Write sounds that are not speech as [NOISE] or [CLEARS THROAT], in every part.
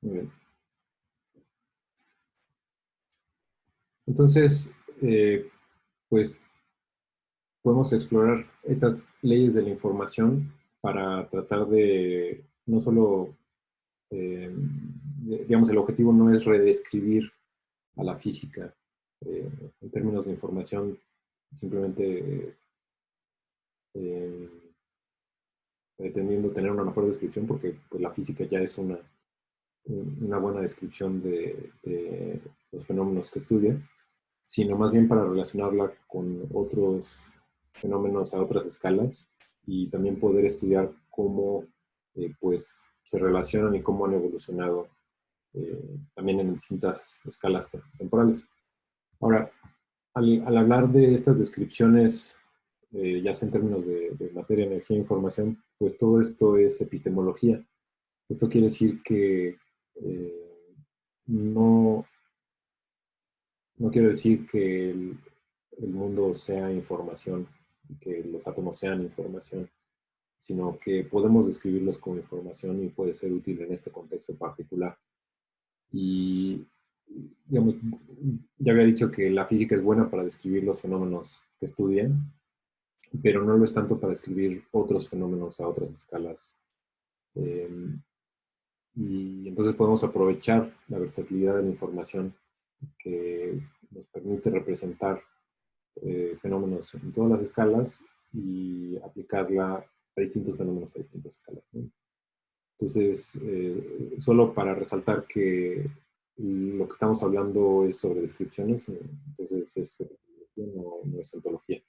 Muy bien. Entonces, eh, pues podemos explorar estas leyes de la información para tratar de no solo, eh, digamos, el objetivo no es redescribir a la física eh, en términos de información, simplemente pretendiendo tener una mejor descripción, porque pues, la física ya es una, una buena descripción de, de los fenómenos que estudia, sino más bien para relacionarla con otros fenómenos a otras escalas y también poder estudiar cómo eh, pues, se relacionan y cómo han evolucionado eh, también en distintas escalas temporales. Ahora, al, hablar de estas descripciones, eh, ya sea en términos de, de, materia, energía e información, pues todo esto es epistemología. Esto quiere decir que no, no quiero decir que el, mundo sea información que los átomos sean información, sino que podemos describirlos como información y puede ser útil en este contexto particular. Y, ya había dicho que la física es buena para describir los fenómenos que estudian, pero no lo es tanto para describir otros fenómenos a otras escalas. Em, y entonces podemos aprovechar la versatilidad de la información que nos permite representar eh, fenómenos en todas las escalas y aplicarla a distintos fenómenos a distintas escalas. Entonces, eh, solo para resaltar que lo que estamos hablando es sobre descripciones, entonces es no, no es ontología.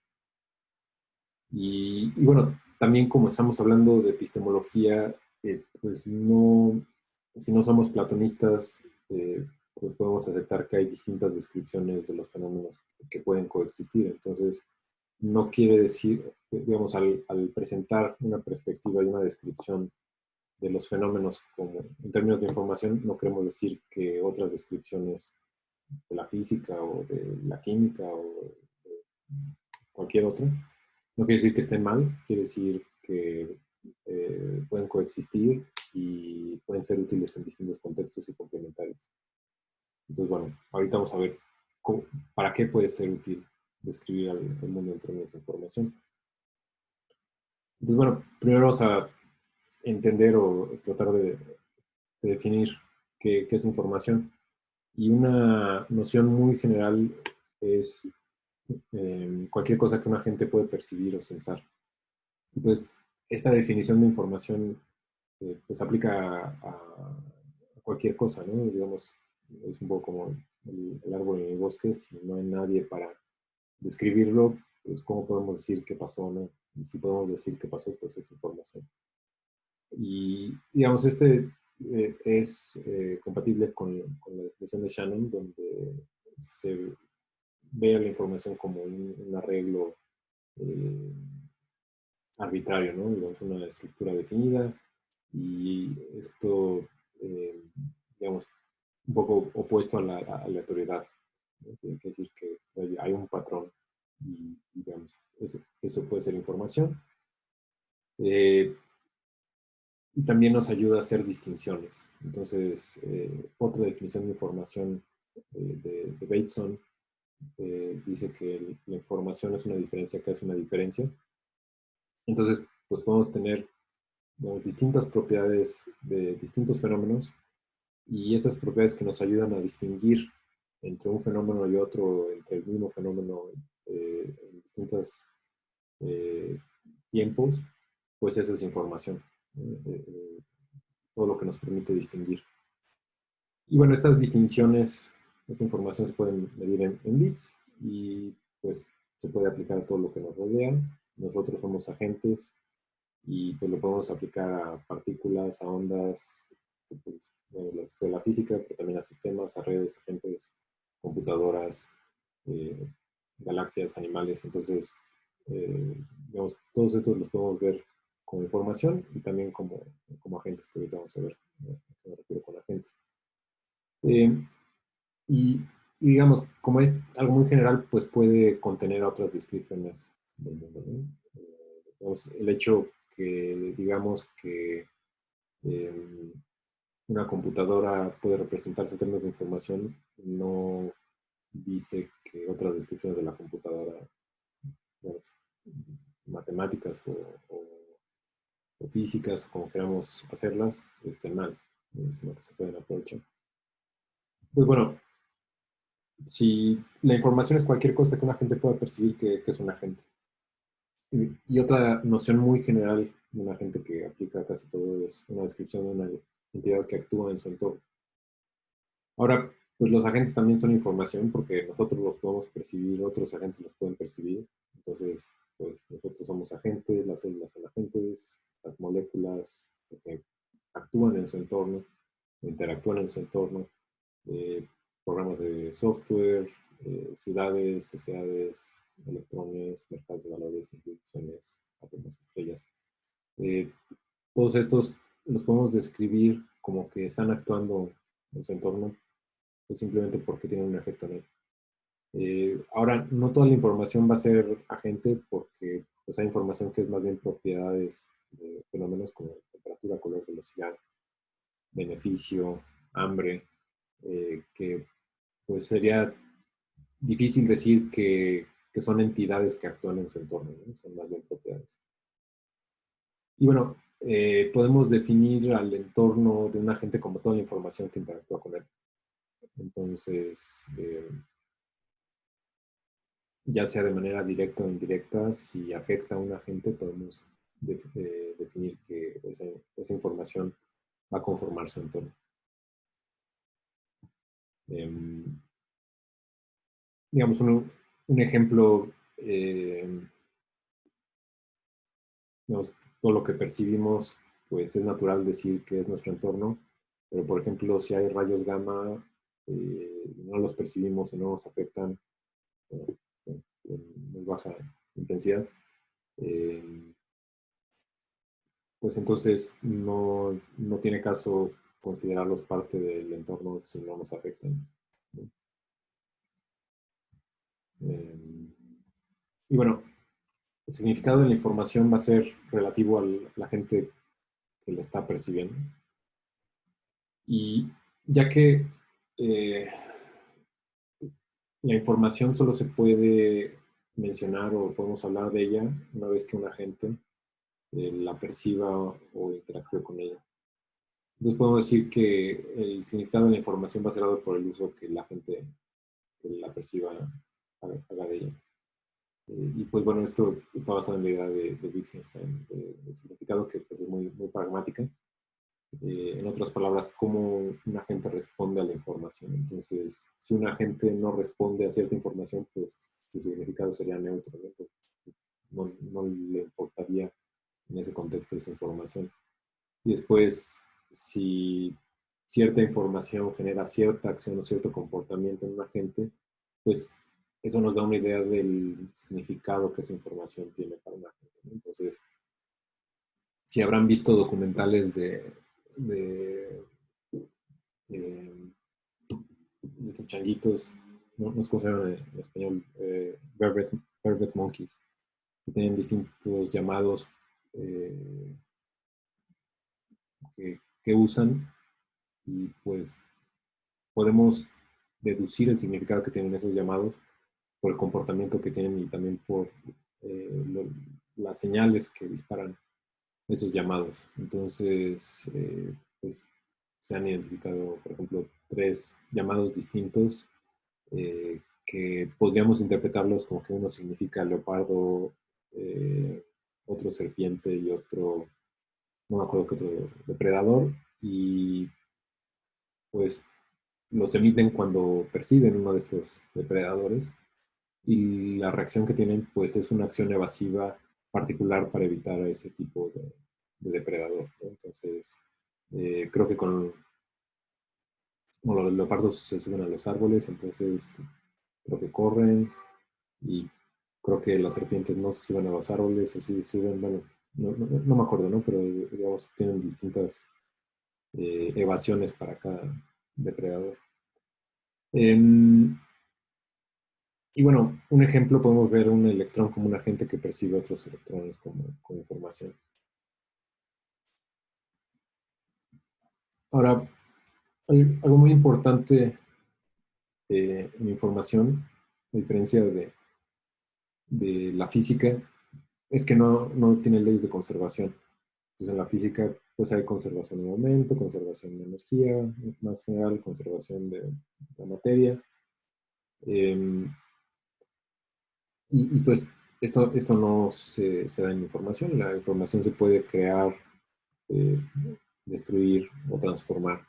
Y, bueno, también como estamos hablando de epistemología, eh, pues no, si no somos platonistas, pues podemos aceptar que hay distintas descripciones de los fenómenos que pueden coexistir. Entonces, no quiere decir, digamos, al, presentar una perspectiva y una descripción de los fenómenos como en términos de información, no queremos decir que otras descripciones de la física o de la química o de cualquier otra, no quiere decir que estén mal, quiere decir que eh, pueden coexistir y pueden ser útiles en distintos contextos y complementarios. Entonces, bueno, ahorita vamos a ver para qué puede ser útil describir el, mundo en términos de información. Entonces, bueno, primero vamos a entender o tratar de, definir qué, es información. Y una noción muy general es em, cualquier cosa que una gente puede percibir o sensar. Entonces, esta definición de información eh, pues aplica a, a, cualquier cosa, ¿no? Digamos, es un poco como el, árbol en el bosque, si no hay nadie para describirlo, pues cómo podemos decir qué pasó, ¿no? Y si podemos decir qué pasó, pues es información. Y digamos, este eh, es eh, compatible con, la definición de Shannon, donde se ve la información como un, arreglo eh, arbitrario, ¿no? Digamos, una estructura definida y esto, digamos, un poco opuesto a la, aleatoriedad. Quiere decir que hay un patrón y, digamos, eso, puede ser información. Eh, y también nos ayuda a hacer distinciones. Entonces, eh, otra definición de información eh, de, de, Bateson dice que la información es una diferencia que es una diferencia. Entonces, pues podemos tener distintas propiedades de distintos fenómenos y esas propiedades que nos ayudan a distinguir entre un fenómeno y otro, entre el mismo fenómeno eh, en distintos eh, tiempos, pues eso es información. Eh, todo lo que nos permite distinguir. Y bueno, estas distinciones, esta información se pueden medir en, en bits y pues se puede aplicar a todo lo que nos rodea. Nosotros somos agentes y pues lo podemos aplicar a partículas, a ondas, pues, de la física, pero también a sistemas, a redes, agentes, computadoras, eh, galaxias, animales. Entonces, eh, digamos, todos estos los podemos ver como información y también como, como agentes, que ahorita vamos a ver me refiero con agentes. Eh, y, digamos, como es algo muy general, pues puede contener otras descripciones. El hecho que digamos que una computadora puede representarse en términos de información, no dice que otras descripciones de la computadora, matemáticas o, físicas, como queramos hacerlas, estén mal, sino que se pueden aprovechar. Entonces, bueno, si la información es cualquier cosa que una gente pueda percibir que, es un agente. Y, otra noción muy general de un agente que aplica casi todo es una descripción de una entidad que actúa en su entorno. Ahora, pues los agentes también son información porque nosotros los podemos percibir, otros agentes los pueden percibir. Entonces, pues nosotros somos agentes, las células son agentes, las moléculas que actúan en su entorno, interactúan en su entorno, eh, programas de software, eh, ciudades, sociedades, electrones, mercados de valores, instituciones, átomos, estrellas. Eh, todos estos los podemos describir como que están actuando en su entorno pues simplemente porque tienen un efecto en él. Eh, ahora, no toda la información va a ser agente porque pues, hay información que es más bien propiedades de fenómenos como temperatura, color, velocidad, beneficio, hambre, eh, que pues sería difícil decir que, que, son entidades que actúan en su entorno, son más bien propiedades. Y bueno, eh, podemos definir al entorno de un agente como toda la información que interactúa con él. Entonces, eh, ya sea de manera directa o indirecta, si afecta a un agente, podemos eh, definir que esa, información va a conformar su entorno. Em, digamos, un, ejemplo, em, todo lo que percibimos, pues es natural decir que es nuestro entorno, pero por ejemplo, si hay rayos gamma eh, no los percibimos o no nos afectan eh, en muy baja intensidad, eh, pues entonces no, no, tiene caso considerarlos parte del entorno si no nos afectan. Y bueno, el significado de la información va a ser relativo a la gente que la está percibiendo. Y ya que eh, la información solo se puede mencionar o podemos hablar de ella una vez que un agente eh, la perciba o interactúe con ella. Entonces podemos decir que el significado de la información va a ser dado por el uso que la gente que la perciba haga de ella. Eh, y pues bueno, esto está basado en la idea de, de Wittgenstein, de, significado que pues, es muy, muy pragmática. Eh, en otras palabras, cómo un agente responde a la información. Entonces, si un agente no responde a cierta información, pues su significado sería neutro. ¿no? no, le importaría en ese contexto esa información. Y después, si cierta información genera cierta acción o cierto comportamiento en un agente, pues eso nos da una idea del significado que esa información tiene para un agente. Entonces, si habrán visto documentales de de, de, estos changuitos, no, no llama en español, eh, vervet, monkeys, que tienen distintos llamados eh, que usan y pues podemos deducir el significado que tienen esos llamados por el comportamiento que tienen y también por eh, las señales que disparan esos llamados. Entonces, eh, pues se han identificado, por ejemplo, tres llamados distintos eh, que podríamos interpretarlos como que uno significa leopardo, otro serpiente y otro, no me acuerdo qué otro, depredador, y pues los emiten cuando perciben uno de estos depredadores y la reacción que tienen pues es una acción evasiva particular para evitar ese tipo de, depredador. Entonces, eh, creo que con los leopardos se suben a los árboles, entonces creo que corren y creo que las serpientes no se suben a los árboles o sí suben, bueno, no, me acuerdo, ¿no? Pero digamos, tienen distintas eh, evasiones para cada depredador. Em, y bueno, un ejemplo podemos ver un electrón como un agente que percibe otros electrones como, información. Ahora, algo muy importante eh, información, a diferencia de, de la física, es que no, no tiene leyes de conservación. Entonces, en la física, pues hay conservación de momento, conservación de energía, más general, conservación de la materia. Em, y, pues esto, esto no se, da en información. La información se puede crear, eh, destruir o transformar.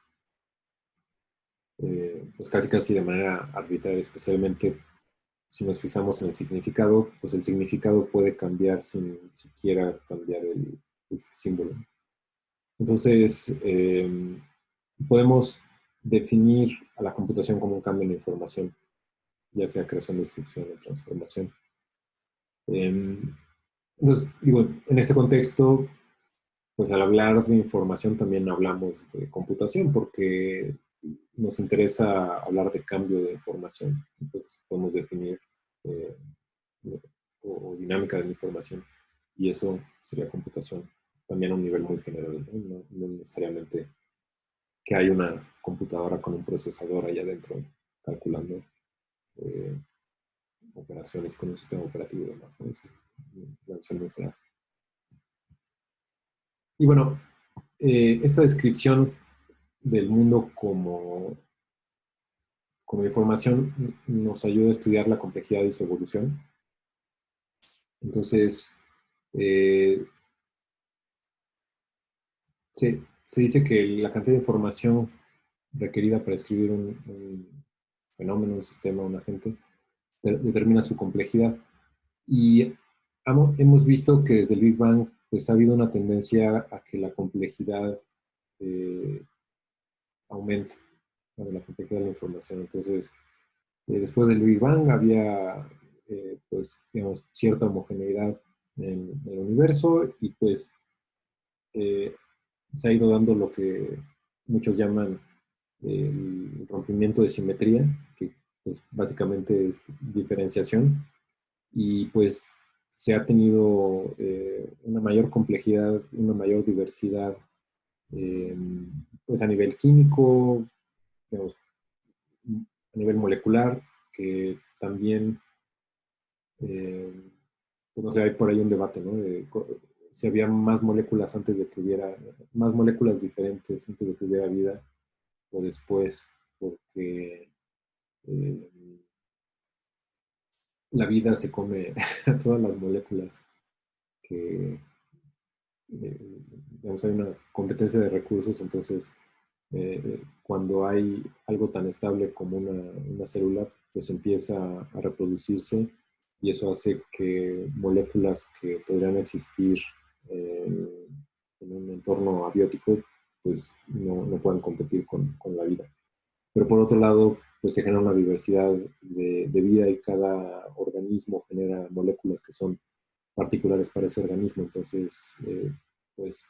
Eh, pues casi casi de manera arbitraria, especialmente si nos fijamos en el significado, pues el significado puede cambiar sin siquiera cambiar el, símbolo. Entonces, em, podemos definir a la computación como un cambio en información, ya sea creación, destrucción o transformación. Em, entonces, digo, en este contexto, pues al hablar de información también hablamos de computación, porque nos interesa hablar de cambio de información. Entonces podemos definir eh, o, dinámica de la información y eso sería computación también a un nivel muy general, no, necesariamente que hay una computadora con un procesador allá adentro calculando eh, operaciones con un sistema operativo y demás. muy general. Y bueno, eh, esta descripción del mundo como, como información nos ayuda a estudiar la complejidad y su evolución. Entonces, eh, se, dice que la cantidad de información requerida para escribir un, fenómeno, un sistema, un agente, determina su complejidad. Y hemos visto que desde el Big Bang pues, ha habido una tendencia a que la complejidad eh, aumenta la complejidad de la información. Entonces, eh, después del Big Bang había, eh, pues, digamos, cierta homogeneidad en, el universo y pues eh, se ha ido dando lo que muchos llaman el rompimiento de simetría, que pues, básicamente es diferenciación, y pues se ha tenido una mayor complejidad, una mayor diversidad pues a nivel químico, a nivel molecular, que también, eh, pues no sé, hay por ahí un debate, ¿no? De, si había más moléculas antes de que hubiera, más moléculas diferentes antes de que hubiera vida o después, porque eh, la vida se come [LAUGHS] a todas las moléculas que, eh, digamos, hay una competencia de recursos, entonces eh, cuando hay algo tan estable como una, célula, pues empieza a reproducirse y eso hace que moléculas que podrían existir en un entorno abiótico, pues no, no puedan competir con, con, la vida. Pero por otro lado, pues se genera una diversidad de, de vida y cada organismo genera moléculas que son particulares para ese organismo. Entonces, eh, pues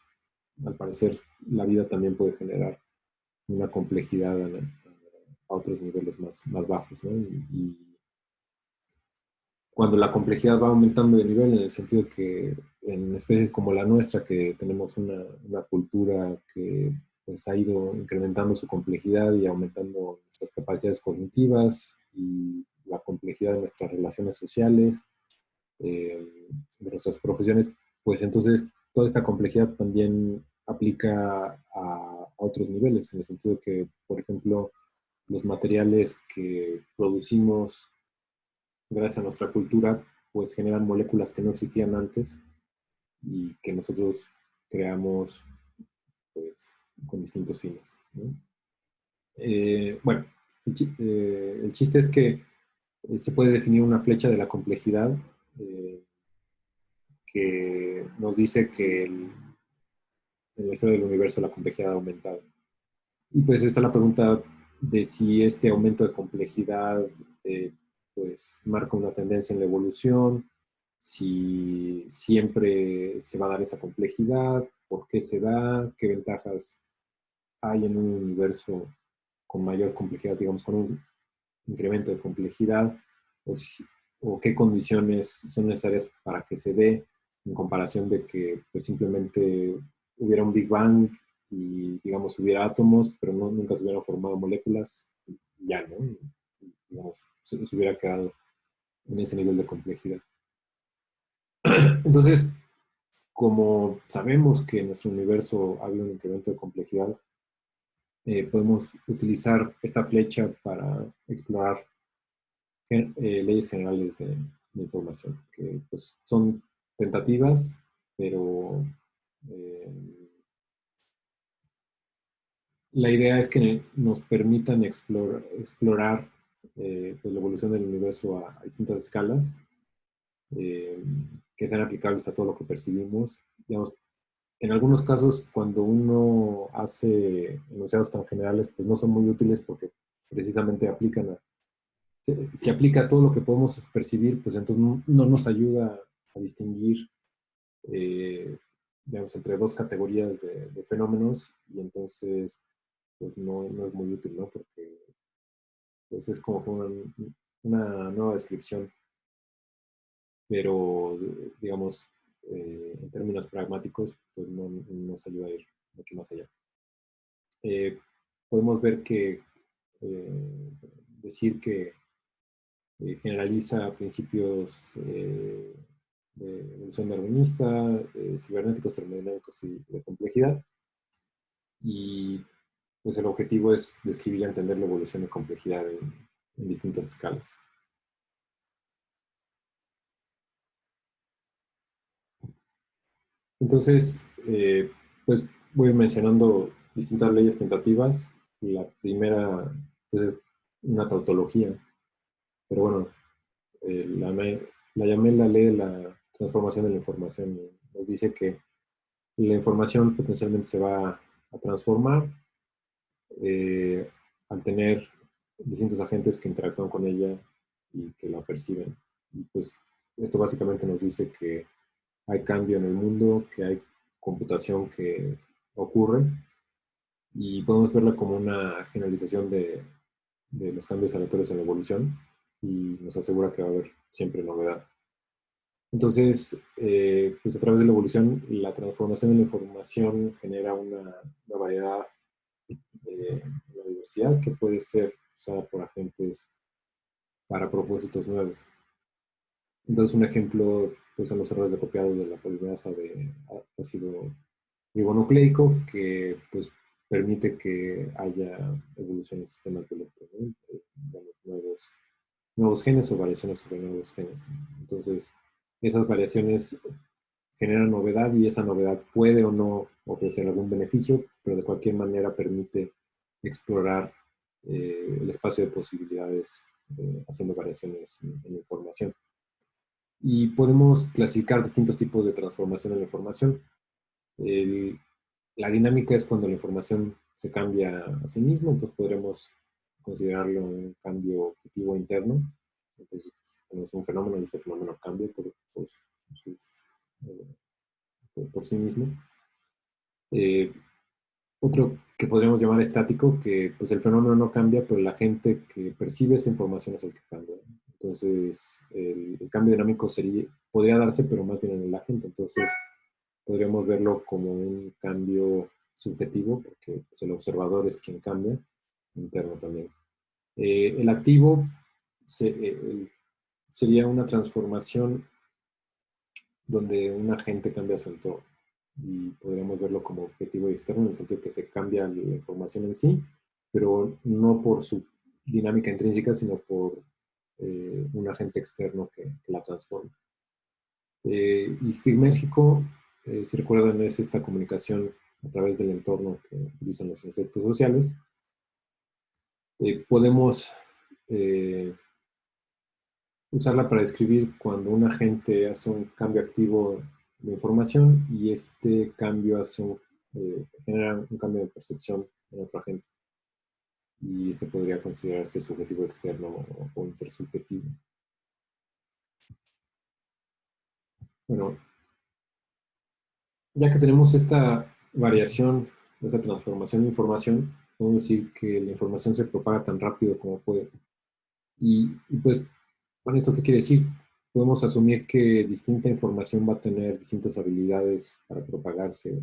al parecer la vida también puede generar una complejidad a, otros niveles más, más bajos. ¿no? Y, cuando la complejidad va aumentando de nivel, en el sentido que en especies como la nuestra, que tenemos una, una cultura que pues, ha ido incrementando su complejidad y aumentando nuestras capacidades cognitivas y la complejidad de nuestras relaciones sociales, eh, de nuestras profesiones, pues entonces toda esta complejidad también aplica a, otros niveles, en el sentido que, por ejemplo, los materiales que producimos gracias a nuestra cultura, pues generan moléculas que no existían antes y que nosotros creamos con distintos fines. Eh, bueno, eh, el, chiste es que se puede definir una flecha de la complejidad eh, que nos dice que el, en la historia del universo la complejidad ha aumentado. Y pues está la pregunta de si este aumento de complejidad eh, pues marca una tendencia en la evolución, si siempre se va a dar esa complejidad, por qué se da, qué ventajas hay en un universo con mayor complejidad, digamos, con un incremento de complejidad, o, o qué condiciones son necesarias para que se dé en comparación de que pues, simplemente hubiera un Big Bang y, digamos, hubiera átomos, pero nunca se hubieran formado moléculas, ya, ¿no? digamos, se, hubiera quedado en ese nivel de complejidad. [CLEARS THROAT] Entonces, como sabemos que en nuestro universo había un incremento de complejidad, eh, podemos utilizar esta flecha para explorar eh, leyes generales de, información, que pues, son tentativas, pero eh, la idea es que nos permitan explorar, pues, la evolución del universo a, distintas escalas, que sean aplicables a todo lo que percibimos. En algunos casos, cuando uno hace enunciados tan generales, pues no son muy útiles porque precisamente aplican a, si, aplica a todo lo que podemos percibir, pues entonces no, nos ayuda a distinguir, eh, digamos, entre dos categorías de, fenómenos y entonces, pues no, es muy útil, ¿no? Porque pues es como una nueva descripción, pero, digamos, eh, en términos pragmáticos, pues no, nos ayuda a ir mucho más allá. Eh, podemos ver que eh, decir que generaliza principios de evolución darwinista, cibernéticos, termodinámicos y de complejidad. Y pues el objetivo es describir y entender la evolución y complejidad en distintas escalas. Entonces, eh, pues voy mencionando distintas leyes tentativas. La primera, pues es una tautología. Pero bueno, eh, la, la, llamé la ley de la transformación de la información. Nos dice que la información potencialmente se va a transformar eh, al tener distintos agentes que interactúan con ella y que la perciben. Y pues esto básicamente nos dice que hay cambio en el mundo, que hay computación que ocurre y podemos verla como una generalización de, los cambios aleatorios en la evolución y nos asegura que va a haber siempre novedad. Entonces, eh, pues a través de la evolución, la transformación de la información genera una, variedad de la diversidad que puede ser usada por agentes para propósitos nuevos. Entonces, un ejemplo son los errores de copiado de la polimerasa de ácido ribonucleico, que pues, permite que haya evolución en sistemas de ¿no? nuevos, nuevos genes o variaciones sobre nuevos genes. Entonces, esas variaciones generan novedad y esa novedad puede o no ofrecer algún beneficio, pero de cualquier manera permite explorar eh, el espacio de posibilidades eh, haciendo variaciones en información y podemos clasificar distintos tipos de transformación de la información. la dinámica es cuando la información se cambia a sí misma, entonces podremos considerarlo un cambio objetivo interno. Entonces, tenemos un fenómeno y este fenómeno cambia por, por, eh, sí mismo. Eh, otro que podríamos llamar estático, que pues el fenómeno no cambia, pero la gente que percibe esa información es el que cambia. Entonces, el, cambio dinámico sería, podría darse, pero más bien en el agente. Entonces, podríamos verlo como un cambio subjetivo, porque pues, el observador es quien cambia, interno también. Eh, el activo eh, sería una transformación donde un agente cambia su entorno. Y podríamos verlo como objetivo y externo en el sentido que se cambia la información en sí, pero no por su dinámica intrínseca, sino por eh, un agente externo que, la transforma. Eh, y México, eh, si recuerdan, es esta comunicación a través del entorno que utilizan los insectos sociales. Eh, podemos usarla para describir cuando un agente hace un cambio activo de información y este cambio hace genera un cambio de percepción en otro agente y este podría considerarse subjetivo externo o, intersubjetivo. Bueno, ya que tenemos esta variación, esta transformación de información, podemos decir que la información se propaga tan rápido como puede. Y, y pues, con esto qué quiere decir? Podemos asumir que distinta información va a tener distintas habilidades para propagarse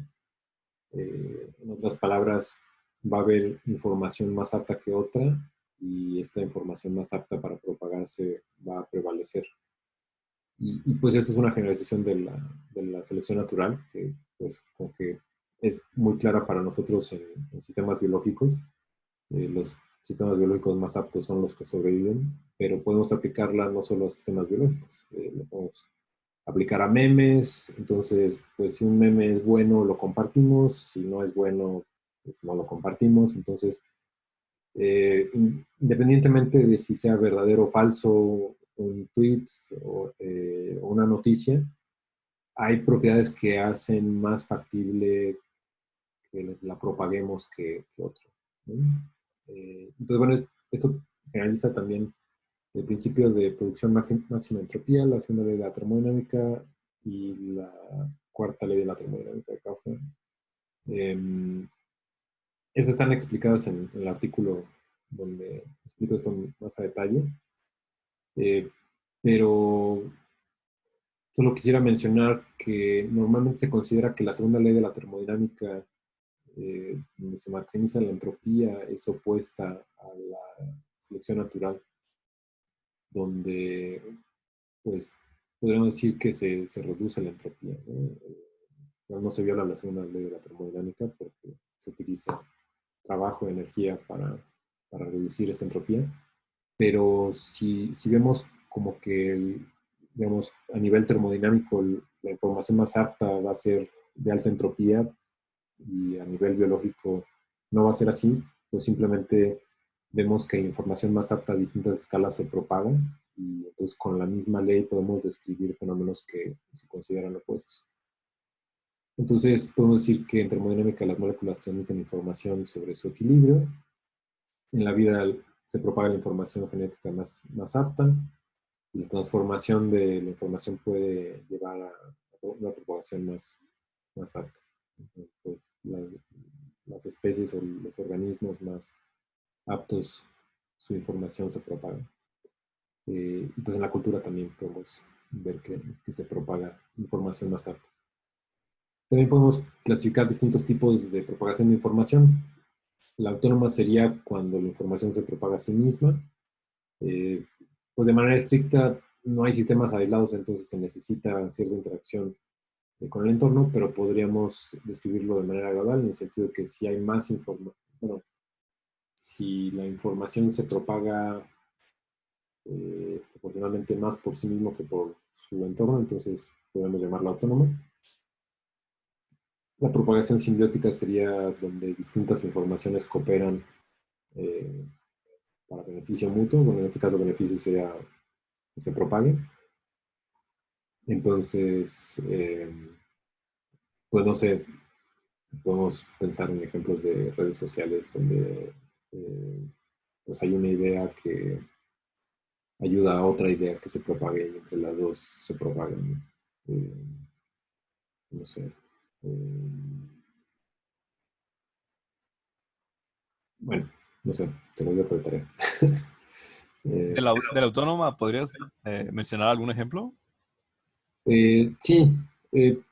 Eh, en otras palabras, va a haber información más apta que otra y esta información más apta para propagarse va a prevalecer. Y, pues esta es una generalización de la, de la, selección natural, que pues como que es muy clara para nosotros en, sistemas biológicos. Eh, los sistemas biológicos más aptos son los que sobreviven, pero podemos aplicarla no solo a sistemas biológicos, eh, lo podemos aplicar a memes, entonces pues si un meme es bueno lo compartimos, si no es bueno pues no lo compartimos, entonces eh, independientemente de si sea verdadero o falso un tweet eh, o, una noticia, hay propiedades que hacen más factible que la propaguemos que, otro. Eh, entonces, bueno, esto generaliza también el principio de producción máxima entropía, la segunda ley de la termodinámica y la cuarta ley de la termodinámica de Kauffman. Em, estas están explicadas en, el artículo donde explico esto más a detalle. Eh, pero solo quisiera mencionar que normalmente se considera que la segunda ley de la termodinámica, eh, donde se maximiza la entropía, es opuesta a la selección natural, donde pues podríamos decir que se, reduce la entropía. ¿no? ¿no? se viola la segunda ley de la termodinámica porque se utiliza trabajo, energía para, para reducir esta entropía. Pero si, si vemos como que, digamos, a nivel termodinámico, la información más apta va a ser de alta entropía y a nivel biológico no va a ser así, pues simplemente vemos que información más apta a distintas escalas se propaga y entonces con la misma ley podemos describir fenómenos que se consideran opuestos. Entonces, podemos decir que en termodinámica las moléculas transmiten información sobre su equilibrio. En la vida se propaga la información genética más, apta. La transformación de la información puede llevar a una propagación más, más apta. Las especies o los organismos más aptos, su información se propaga. Eh, pues en la cultura también podemos ver que se propaga información más apta. También podemos clasificar distintos tipos de propagación de información. La autónoma sería cuando la información se propaga a sí misma. Eh, pues de manera estricta no hay sistemas aislados, entonces se necesita cierta interacción eh, con el entorno, pero podríamos describirlo de manera global en el sentido que si hay más información, bueno, si la información se propaga eh, proporcionalmente más por sí mismo que por su entorno, entonces podemos llamarla autónoma. La propagación simbiótica sería donde distintas informaciones cooperan eh, para beneficio mutuo. Bueno, en este caso beneficio sería que se propague. Entonces, eh, pues no sé, podemos pensar en ejemplos de redes sociales donde eh, pues hay una idea que ayuda a otra idea que se propague y entre las dos se propagan. no sé. Bueno, no sé, te lo voy a tarea. Eh, ¿De, la, autónoma podrías eh, mencionar algún ejemplo? Eh, sí,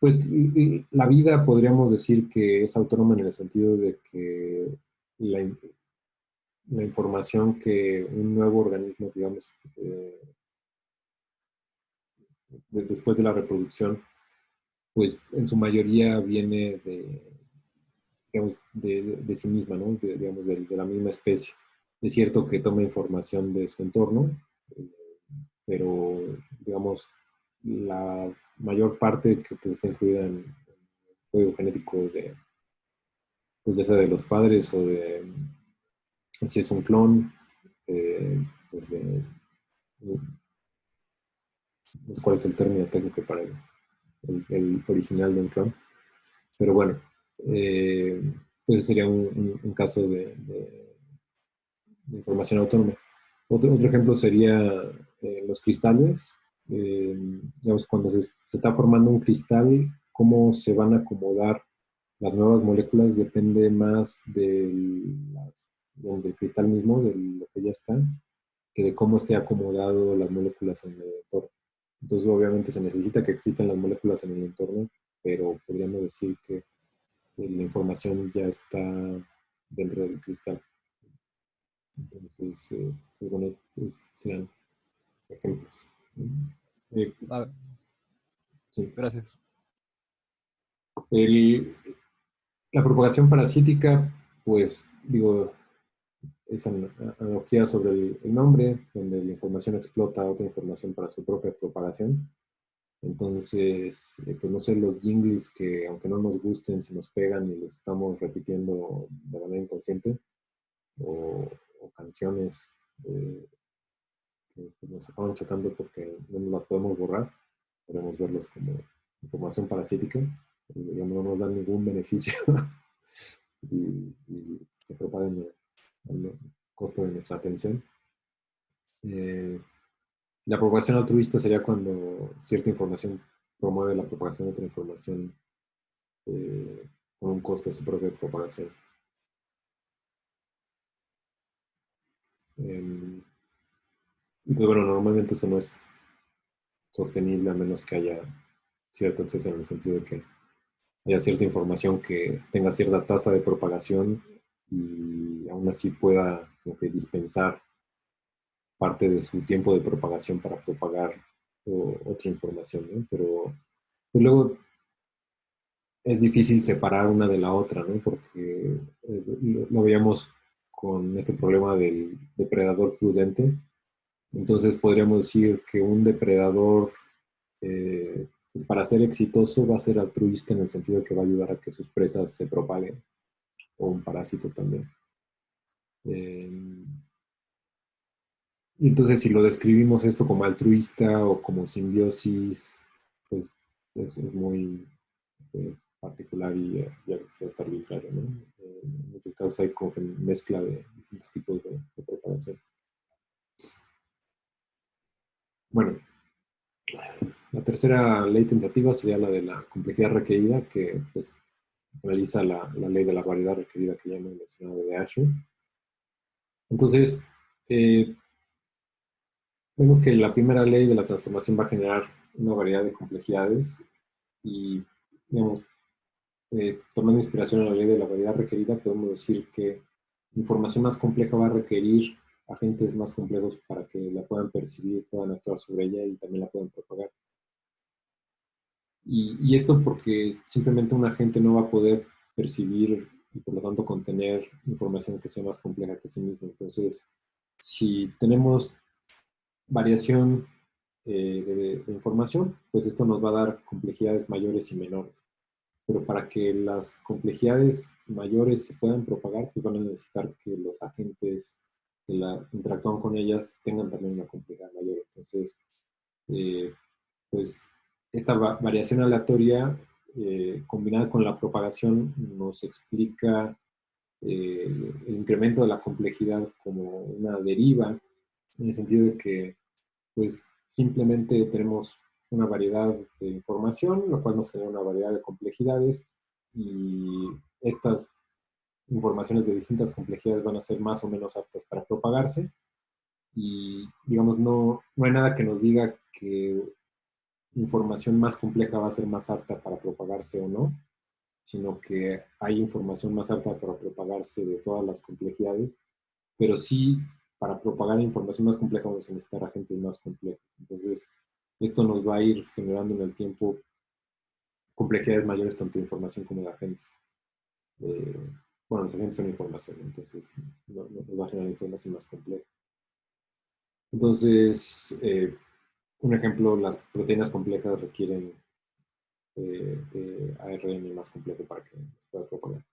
pues la vida podríamos decir que es autónoma en el sentido de que la, la información que un nuevo organismo, digamos, después de la reproducción, pues en su mayoría viene de, digamos, de, sí misma, ¿no? De, digamos, de, la misma especie. Es cierto que toma información de su entorno, eh, pero, digamos, la mayor parte que pues, está incluida en el código genético de, pues ya sea de los padres o de, si es un clon, eh, pues de, sé cuál es el término técnico para ello el, original de un clon. Pero bueno, eh, pues sería un, caso de, información autónoma. Otro, otro ejemplo sería eh, los cristales. Eh, digamos, cuando se, está formando un cristal, cómo se van a acomodar las nuevas moléculas depende más del, del cristal mismo, de lo que ya está, que de cómo esté acomodado las moléculas en el entorno. Entonces, obviamente se necesita que existan las moléculas en el entorno, pero podríamos decir que la información ya está dentro del cristal. Entonces, eh, pues bueno, pues sean ejemplos. Eh, sí. Gracias. la propagación parasítica, pues digo, esa analogía sobre el, nombre, donde la información explota otra información para su propia propagación. Entonces, eh, pues no sé, los jingles que aunque no nos gusten, se nos pegan y los estamos repitiendo de manera inconsciente, o, canciones eh, que pues, nos acaban chocando porque no las podemos borrar, podemos verlos como información parasítica, no nos dan ningún beneficio [LAUGHS] y, se propagan costo de nuestra atención. Eh, la propagación altruista sería cuando cierta información promueve la propagación de otra información eh, con un costo de su propia propagación. Em, y pues bueno, normalmente esto no es sostenible a menos que haya cierto exceso en el sentido de que haya cierta información que tenga cierta tasa de propagación y aún así pueda dispensar parte de su tiempo de propagación para propagar otra información, Pero pues luego es difícil separar una de la otra, ¿no? Porque eh, lo, veíamos con este problema del depredador prudente. Entonces podríamos decir que un depredador, eh, pues para ser exitoso, va a ser altruista en el sentido que va a ayudar a que sus presas se propaguen, o un parásito también. Eh, y entonces si lo describimos esto como altruista o como simbiosis, pues es, muy eh, particular y ya que está arbitrario. ¿no? Eh, en muchos casos hay como que mezcla de distintos tipos de, preparación. Bueno, la tercera ley tentativa sería la de la complejidad requerida, que pues, realiza la, ley de la variedad requerida que ya hemos mencionado de Ashwin. Entonces, eh, Vemos que la primera ley de la transformación va a generar una variedad de complejidades y, digamos, eh, tomando inspiración en la ley de la variedad requerida, podemos decir que información más compleja va a requerir agentes más complejos para que la puedan percibir, puedan actuar sobre ella y también la puedan propagar. Y, y esto porque simplemente un agente no va a poder percibir y por lo tanto contener información que sea más compleja que sí mismo. Entonces, si tenemos variación eh, de, información, pues esto nos va a dar complejidades mayores y menores. Pero para que las complejidades mayores se puedan propagar, pues van a necesitar que los agentes que la, interactúan con ellas tengan también una complejidad mayor. Entonces, eh, pues esta variación aleatoria eh, combinada con la propagación nos explica el incremento de la complejidad como una deriva en el sentido de que pues simplemente tenemos una variedad de información, lo cual nos genera una variedad de complejidades y estas informaciones de distintas complejidades van a ser más o menos aptas para propagarse. Y digamos no, no hay nada que nos diga que información más compleja va a ser más apta para propagarse o no, sino que hay información más apta para propagarse de todas las complejidades, pero sí para propagar información más compleja vamos a necesitar agentes más complejos. Entonces, esto nos va a ir generando en el tiempo complejidades mayores tanto de información como de agentes. Eh, bueno, los agentes son información, entonces nos va a generar información más compleja. Entonces, eh, un ejemplo, las proteínas complejas requieren eh, de ARN más complejo para que se pueda propagar.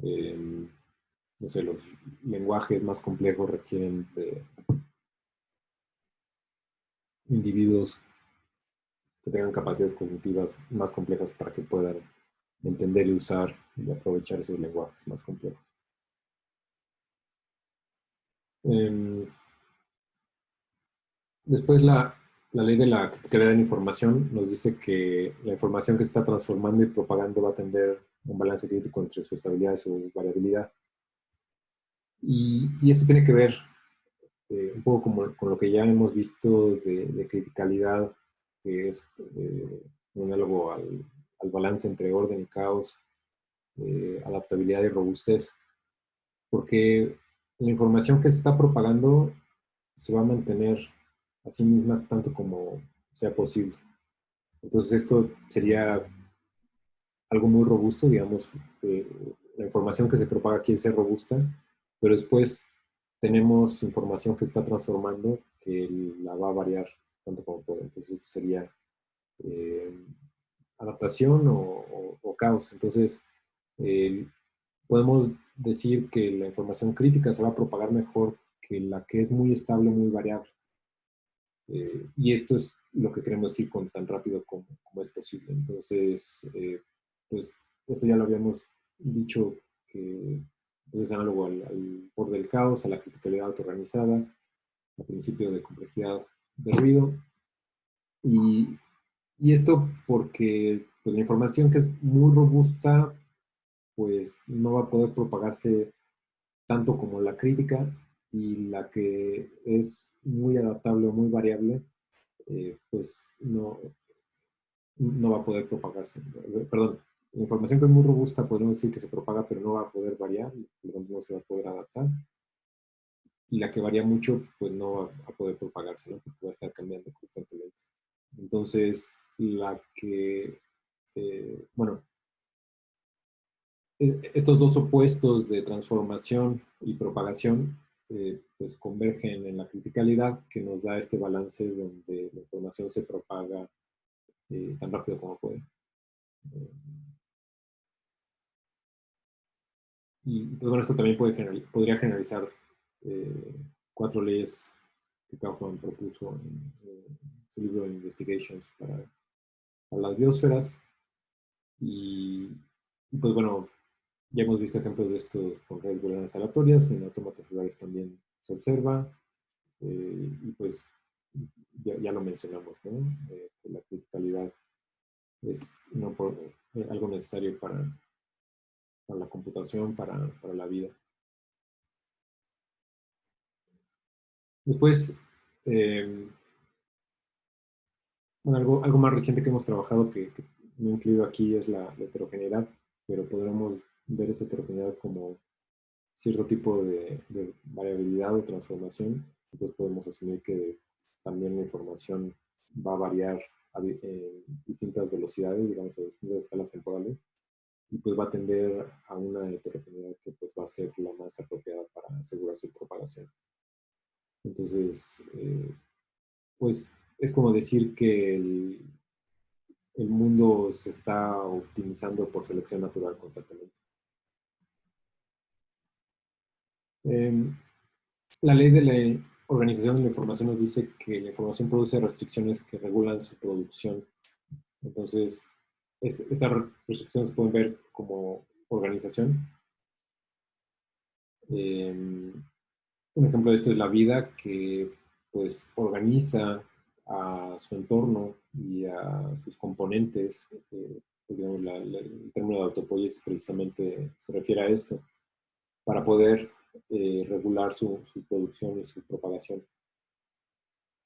Em, no sé, los lenguajes más complejos requieren de individuos que tengan capacidades cognitivas más complejas para que puedan entender y usar y aprovechar esos lenguajes más complejos. Em, después la, la ley de la criticalidad de la información nos dice que la información que se está transformando y propagando va a tender un balance crítico entre su estabilidad y su variabilidad. Y, esto tiene que ver eh, un poco como, con lo que ya hemos visto de, criticalidad, que es eh, análogo al, al, balance entre orden y caos, eh, adaptabilidad y robustez, porque la información que se está propagando se va a mantener a sí misma tanto como sea posible. Entonces esto sería algo muy robusto, digamos, eh, la información que se propaga quiere ser robusta, pero después tenemos información que está transformando que la va a variar tanto como puede. Entonces esto sería eh, adaptación o, caos. Entonces podemos decir que la información crítica se va a propagar mejor que la que es muy estable, muy variable. Eh, y esto es lo que queremos decir con tan rápido como, es posible. Entonces, eh, pues esto ya lo habíamos dicho que pues, es análogo al, al borde del caos, a la criticalidad autoorganizada, al principio de complejidad de ruido. Y, y esto porque pues, la información que es muy robusta, pues no va a poder propagarse tanto como la crítica y la que es muy adaptable o muy variable, eh, pues no, no va a poder propagarse. Perdón, la información que es muy robusta podemos decir que se propaga, pero no va a poder variar, no se va a poder adaptar. Y la que varía mucho, pues no va a poder propagarse, ¿no? porque va a estar cambiando constantemente. Entonces, la que, eh, bueno, estos dos opuestos de transformación y propagación eh, pues convergen en la criticalidad que nos da este balance donde la información se propaga eh, tan rápido como puede. y pues bueno, esto también puede podría generalizar eh, cuatro leyes que Kaufman propuso en, su libro Investigations para, las biosferas. Y, pues bueno, ya hemos visto ejemplos de esto con redes booleanas aleatorias, en autómatas regulares también se observa. Eh, y pues ya, lo mencionamos, ¿no? Eh, la criticalidad es por, algo necesario para, para la computación, para, para la vida. Después, em, algo, algo más reciente que hemos trabajado que, no he incluido aquí es la, heterogeneidad, pero podremos ver esa heterogeneidad como cierto tipo de, variabilidad o transformación. Entonces podemos asumir que también la información va a variar en distintas velocidades, digamos, a distintas escalas temporales, y pues va a tender a una heterogeneidad que pues va a ser la más apropiada para asegurar su propagación. Entonces, eh, pues es como decir que el, mundo se está optimizando por selección natural constantemente. Em, la ley de la organización de la información nos dice que la información produce restricciones que regulan su producción. Entonces, estas restricciones pueden ver como organización. Em, un ejemplo de esto es la vida que pues organiza a su entorno y a sus componentes. Eh, el término de autopoiesis precisamente se refiere a esto, para poder eh, regular su, producción y su propagación.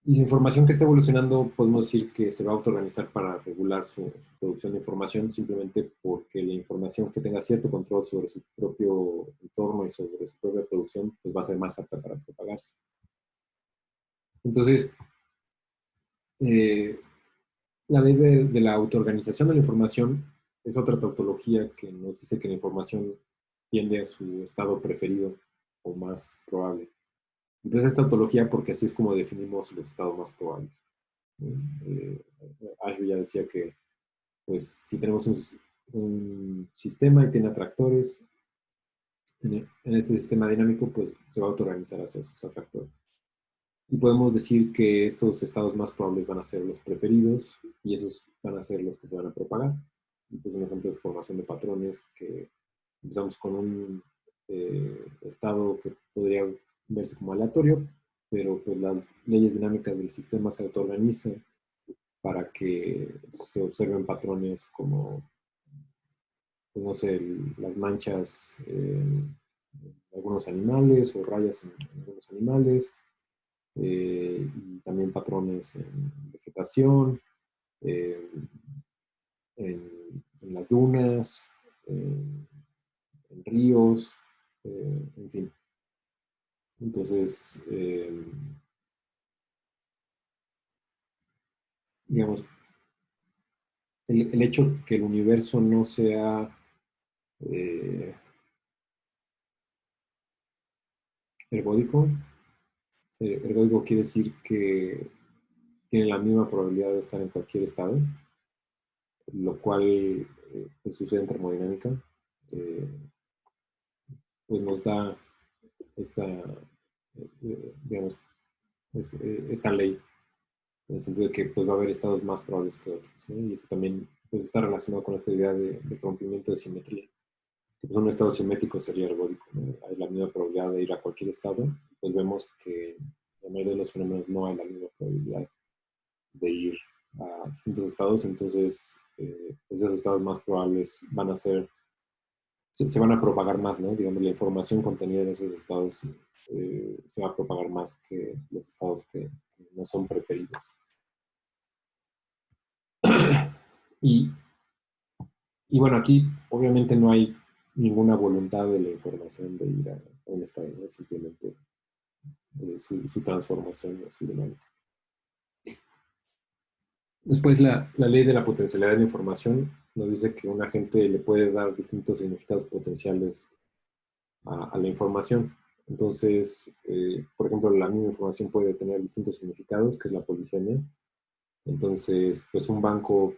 Y la información que está evolucionando, podemos decir que se va a autoorganizar para regular su, producción de información simplemente porque la información que tenga cierto control sobre su propio entorno y sobre su propia producción, pues va a ser más apta para propagarse. Entonces, eh, la ley de, de la autoorganización de la información es otra tautología que nos dice que la información tiende a su estado preferido o más probable. Entonces, esta ontología, porque así es como definimos los estados más probables. Eh, Ashby ya decía que, pues, si tenemos un, sistema y tiene atractores, en, este sistema dinámico, pues, se va a autoorganizar hacia esos atractores. Y podemos decir que estos estados más probables van a ser los preferidos y esos van a ser los que se van a propagar. Y pues un ejemplo es formación de patrones, que empezamos con un eh, estado que podría verse como aleatorio, pero pues las leyes dinámicas del sistema se autoorganizan para que se observen patrones como, pues, no sé, las manchas en algunos animales o rayas en, algunos animales, eh, y también patrones en vegetación, en, las dunas, en, ríos, eh, en fin. Entonces, eh, digamos, el, el, hecho que el universo no sea eh, ergódico, eh, ergódico quiere decir que tiene la misma probabilidad de estar en cualquier estado, lo cual eh, pues, sucede en termodinámica, pues nos da esta, digamos, este, esta ley en el sentido de que pues, va a haber estados más probables que otros. Y eso también pues, está relacionado con esta idea de, rompimiento de simetría. Que, pues, un estado simétrico sería ergódico. Hay la misma probabilidad de ir a cualquier estado. Pues vemos que en la mayoría de los fenómenos no hay la misma probabilidad de ir a distintos estados. Entonces, eh, pues, esos estados más probables van a ser, se, van a propagar más, ¿no? Digamos, la información contenida en esos estados eh, se va a propagar más que los estados que no son preferidos. [CLEARS THROAT] y, y bueno, aquí obviamente no hay ninguna voluntad de la información de ir a, un estado, es simplemente eh, su, transformación o su dinámica. Después, la, la, ley de la potencialidad de la información nos dice que un agente le puede dar distintos significados potenciales a la información. Entonces, eh, por ejemplo, la misma información puede tener distintos significados, que es la polisemia. Entonces, pues un banco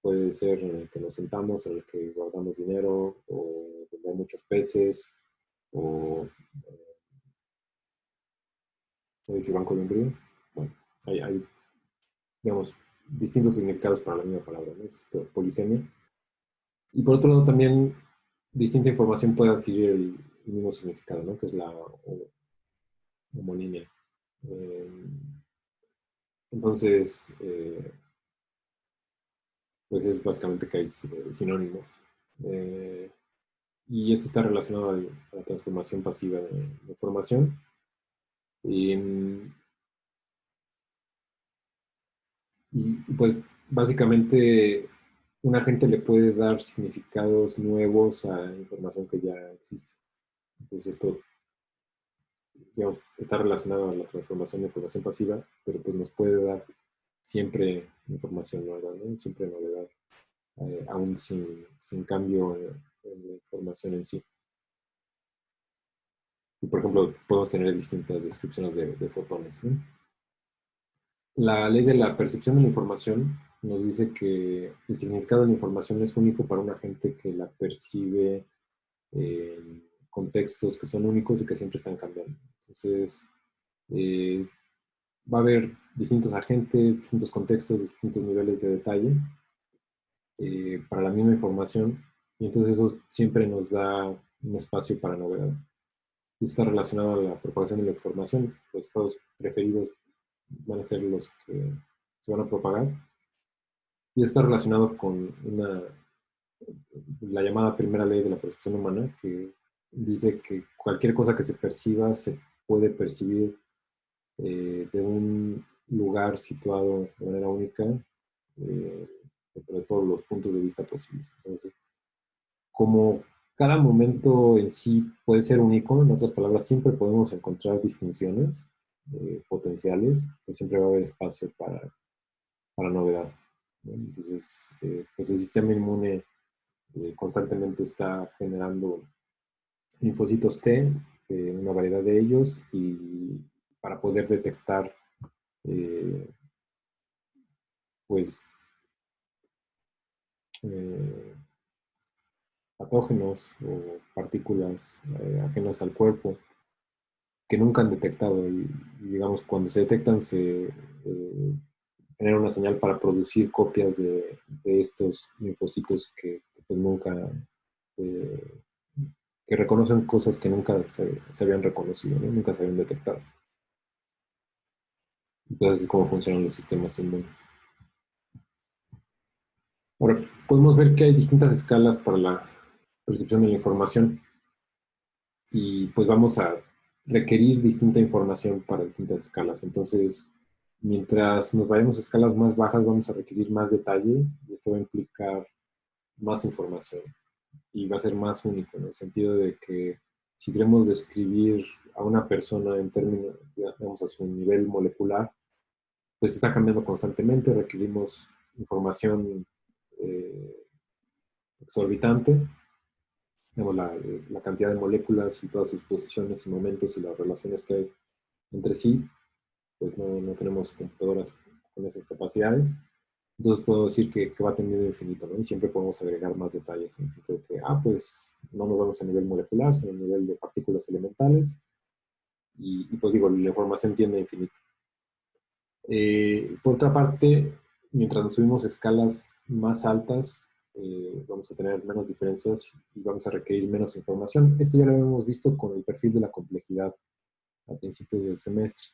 puede ser el que nos sentamos, en el que guardamos dinero, o donde hay muchos peces, o el eh, banco de un. Bueno, hay, digamos, distintos significados para la misma palabra, ¿no? Polisemia. Y por otro lado, también distinta información puede adquirir el, mismo significado, que es la homolínea. Eh, entonces, eh, pues es básicamente que hay eh, sinónimos. y esto está relacionado a, la transformación pasiva de, información. Y, y, pues básicamente un agente le puede dar significados nuevos a información que ya existe. Entonces esto está relacionado a la transformación de información pasiva, pero pues nos puede dar siempre información nueva, siempre novedad, eh, aún sin, cambio en, la información en sí. Por ejemplo, podemos tener distintas descripciones de, fotones. La ley de la percepción de la información nos dice que el significado de la información es único para un agente que la percibe eh, contextos que son únicos y que siempre están cambiando. Entonces, eh, va a haber distintos agentes, distintos contextos, distintos niveles de detalle eh, para la misma información y entonces eso siempre nos da un espacio para novedad. Y está relacionado a la propagación de la información. Los estados preferidos van a ser los que se van a propagar. Y está relacionado con una, la llamada primera ley de la percepción humana, que dice que cualquier cosa que se perciba se puede percibir eh, de un lugar situado de manera única eh, entre todos los puntos de vista posibles. Entonces, como cada momento en sí puede ser único, en otras palabras, siempre podemos encontrar distinciones eh, potenciales, pues siempre va a haber espacio para, para novedad. Entonces, pues el sistema inmune constantemente está generando linfocitos T, eh, una variedad de ellos, y para poder detectar eh, pues eh, patógenos o partículas ajenas al cuerpo que nunca han detectado y, digamos cuando se detectan se genera una señal para producir copias de, estos linfocitos que, pues nunca que reconocen cosas que nunca se, habían reconocido, nunca se habían detectado. Entonces es como funcionan los sistemas inmunes. Ahora, podemos ver que hay distintas escalas para la percepción de la información y pues vamos a requerir distinta información para distintas escalas. Entonces, mientras nos vayamos a escalas más bajas, vamos a requerir más detalle y esto va a implicar más información y va a ser más único, en el sentido de que si queremos describir a una persona en términos, digamos, a su nivel molecular, pues está cambiando constantemente, requerimos información eh, exorbitante, digamos, la, la, cantidad de moléculas y todas sus posiciones y momentos y las relaciones que hay entre sí, pues no, no tenemos computadoras con esas capacidades. Entonces puedo decir que, que va teniendo infinito, ¿no? Y siempre podemos agregar más detalles en el sentido de que, ah, pues no nos vamos a nivel molecular, sino a nivel de partículas elementales. Y, pues digo, la información tiende a infinito. Eh, por otra parte, mientras nos subimos escalas más altas, eh, vamos a tener menos diferencias y vamos a requerir menos información. Esto ya lo hemos visto con el perfil de la complejidad a principios del semestre,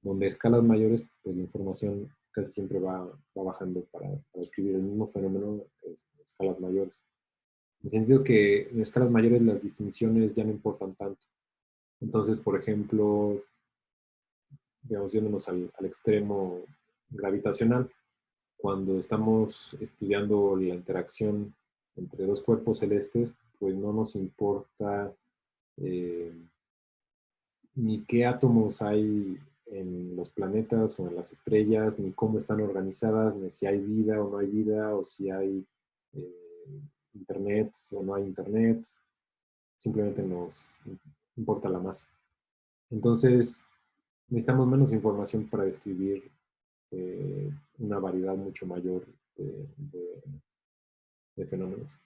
donde escalas mayores, pues la información casi siempre va, va bajando para, para, describir el mismo fenómeno en escalas mayores. En el sentido que en escalas mayores las distinciones ya no importan tanto. Entonces, por ejemplo, digamos, yéndonos al, al extremo gravitacional, cuando estamos estudiando la interacción entre dos cuerpos celestes, pues no nos importa eh, ni qué átomos hay en los planetas o en las estrellas, ni cómo están organizadas, ni si hay vida o no hay vida, o si hay eh, internet o no hay internet. Simplemente nos importa la masa. Entonces, necesitamos menos información para describir eh, una variedad mucho mayor de, fenómenos.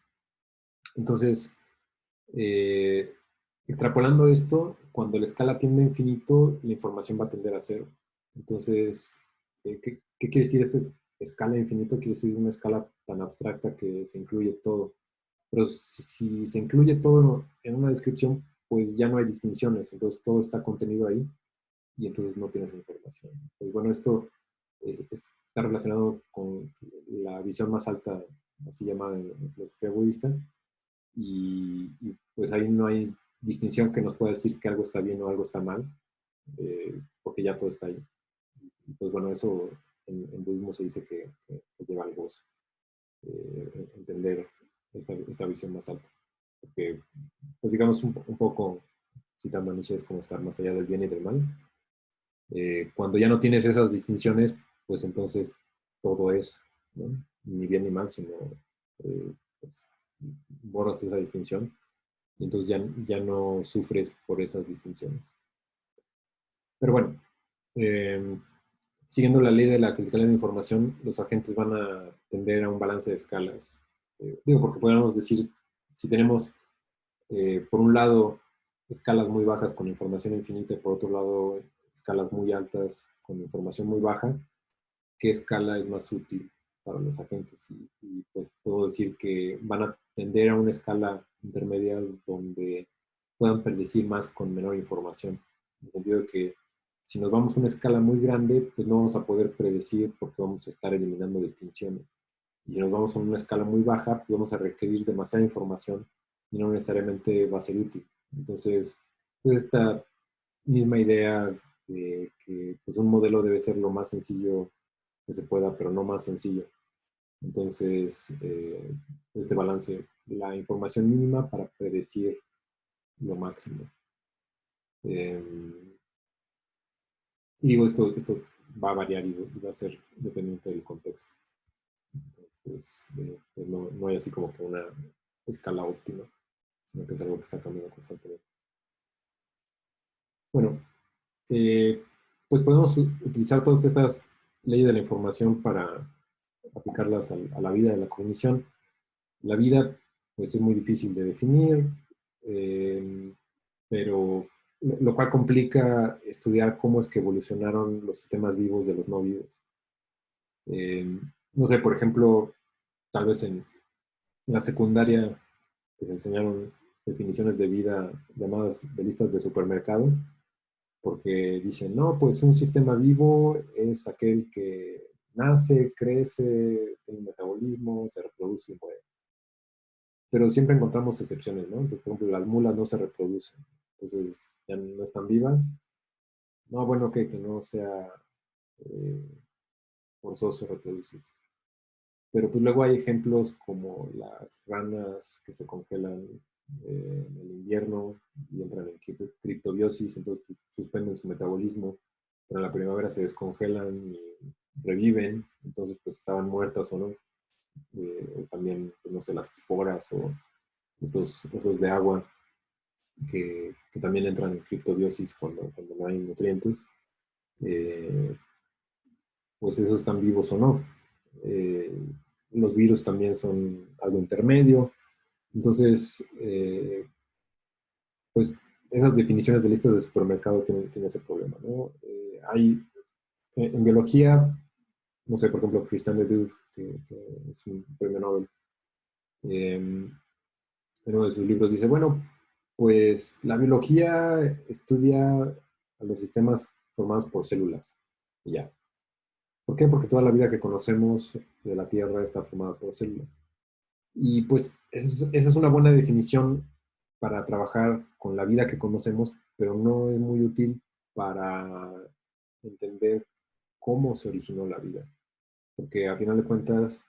Entonces, eh, extrapolando esto, cuando la escala tiende a infinito, la información va a tender a cero. Entonces, eh, ¿qué, quiere decir esta escala infinito? Quiere decir una escala tan abstracta que se incluye todo. Pero si, se incluye todo en una descripción, pues ya no hay distinciones, entonces todo está contenido ahí y entonces no tienes información. Pues bueno, esto está relacionado con la visión más alta, así llamada en filosofía budista, y, y, pues ahí no hay distinción que nos pueda decir que algo está bien o algo está mal, eh, porque ya todo está ahí. pues bueno, eso en, en budismo se dice que, lleva al gozo, eh, entender esta, esta, visión más alta. Porque, pues digamos un, un, poco, citando a Nietzsche, es como estar más allá del bien y del mal. Eh, cuando ya no tienes esas distinciones, pues entonces todo es, ni bien ni mal, sino pues, borras esa distinción entonces ya, ya no sufres por esas distinciones. Pero bueno, eh, siguiendo la ley de la criticalidad de información, los agentes van a tender a un balance de escalas. Eh, digo, porque podríamos decir, si tenemos, eh, por un lado, escalas muy bajas con información infinita y por otro lado, escalas muy altas con información muy baja, ¿qué escala es más útil para los agentes? Y, y pues puedo decir que van a tender a una escala intermedia donde puedan predecir más con menor información. En el sentido de que si nos vamos a una escala muy grande, pues no vamos a poder predecir porque vamos a estar eliminando distinciones. Y si nos vamos a una escala muy baja, pues vamos a requerir demasiada información y no necesariamente va a ser útil. Entonces, pues esta misma idea de que pues un modelo debe ser lo más sencillo que se pueda, pero no más sencillo. Entonces, eh, este balance, la información mínima para predecir lo máximo. Eh, y digo, esto, esto va a variar y va a ser dependiente del contexto. Entonces, eh, pues no, no, hay así como que una escala óptima, sino que es algo que está cambiando constantemente. Bueno, eh, pues podemos utilizar todas estas leyes de la información para aplicarlas a, la vida de la cognición. La vida, pues es muy difícil de definir, eh, pero lo cual complica estudiar cómo es que evolucionaron los sistemas vivos de los no vivos. Eh, no sé, por ejemplo, tal vez en la secundaria se enseñaron definiciones de vida llamadas de listas de supermercado, porque dicen, no, pues un sistema vivo es aquel que nace, crece, tiene un metabolismo, se reproduce y muere. Pero siempre encontramos excepciones, ¿no? Entonces, por ejemplo, las mulas no se reproducen, entonces ya no están vivas. No, bueno, que, que no sea eh, forzoso reproducirse. pero pues luego hay ejemplos como las ranas que se congelan eh, en el invierno y entran en criptobiosis, entonces suspenden su metabolismo, pero en la primavera se descongelan y reviven, entonces pues estaban muertas o no. Eh, o también, pues, no sé, las esporas o estos osos de agua que, también entran en criptobiosis cuando, no hay nutrientes, eh, pues esos están vivos o no. Eh, los virus también son algo intermedio. Entonces, eh, pues esas definiciones de listas de supermercado tienen, ese problema. ¿no? hay, en biología, no sé, por ejemplo, Christian de que, que es un premio Nobel, en uno de sus libros dice, bueno, pues la biología estudia a los sistemas formados por células. Y ya. ¿Por qué? Porque toda la vida que conocemos de la Tierra está formada por células. Y pues esa es una buena definición para trabajar con la vida que conocemos, pero no es muy útil para entender cómo se originó la vida. Porque a final de cuentas,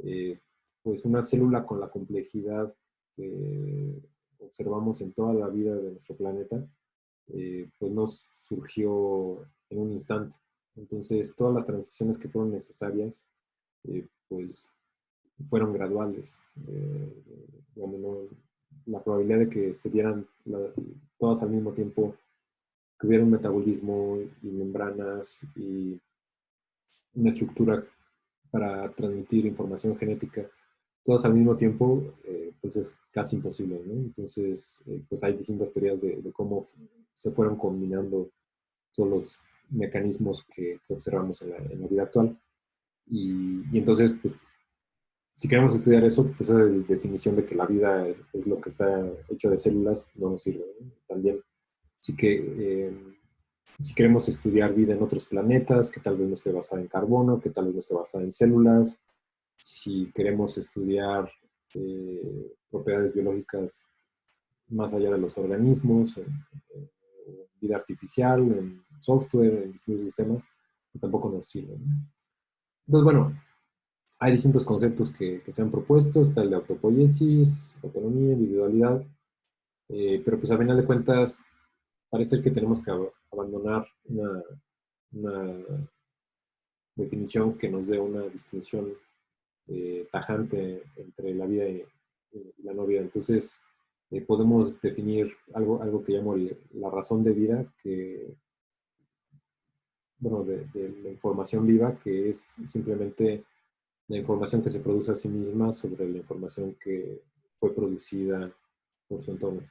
eh, pues una célula con la complejidad que observamos en toda la vida de nuestro planeta, eh, pues no surgió en un instante. Entonces, todas las transiciones que fueron necesarias, eh, pues fueron graduales. Eh, la probabilidad de que se dieran todas al mismo tiempo, que hubiera un metabolismo y membranas y una estructura para transmitir información genética, todas al mismo tiempo, eh, pues es casi imposible. Entonces, eh, pues hay distintas teorías de, cómo se fueron combinando todos los mecanismos que, observamos en la, vida actual. Y, entonces, pues, si queremos estudiar eso, pues esa definición de que la vida es, lo que está hecho de células no nos sirve. También, sí que eh, si queremos estudiar vida en otros planetas, que tal vez no esté basada en carbono, que tal vez no esté basada en células, si queremos estudiar eh, propiedades biológicas más allá de los organismos, en, vida artificial, en software, en distintos sistemas, que tampoco nos sirven. Entonces, bueno, hay distintos conceptos que, se han propuesto, está el de autopoiesis, autonomía, individualidad, eh, pero pues a final de cuentas parece que tenemos que abandonar una, definición que nos dé una distinción eh, tajante entre la vida y, la no vida. Entonces, eh, podemos definir algo, algo que llamo la razón de vida, que, bueno, de, la información viva, que es simplemente la información que se produce a sí misma sobre la información que fue producida por su entorno.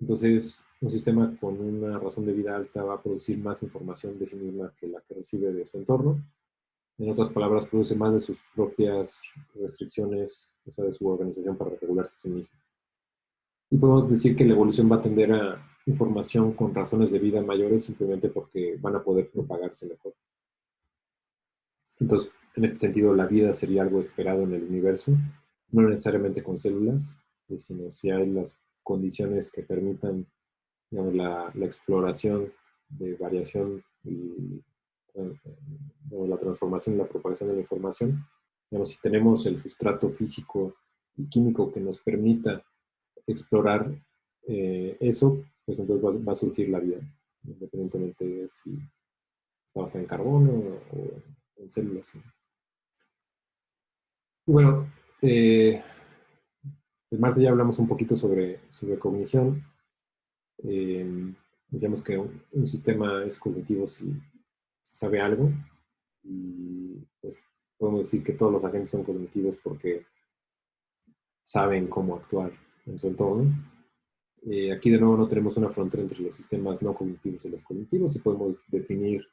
Entonces, un sistema con una razón de vida alta va a producir más información de sí misma que la que recibe de su entorno en otras palabras, produce más de sus propias restricciones, o sea, de su organización para regularse a sí mismo. Y podemos decir que la evolución va a tender a información con razones de vida mayores simplemente porque van a poder propagarse mejor. Entonces, en este sentido, la vida sería algo esperado en el universo, no necesariamente con células, eh, sino si hay las condiciones que permitan la, exploración de variación y la transformación y la propagación de la información. si tenemos el sustrato físico y químico que nos permita explorar eh, eso, pues entonces va, a surgir la vida, independientemente de si está basada en carbono o en células. Bueno, eh, el martes ya hablamos un poquito sobre, sobre cognición. Eh, decíamos que un sistema es cognitivo si sabe algo y pues podemos decir que todos los agentes son cognitivos porque saben cómo actuar en su entorno. Eh, aquí de nuevo no tenemos una frontera entre los sistemas no cognitivos y los cognitivos y podemos definir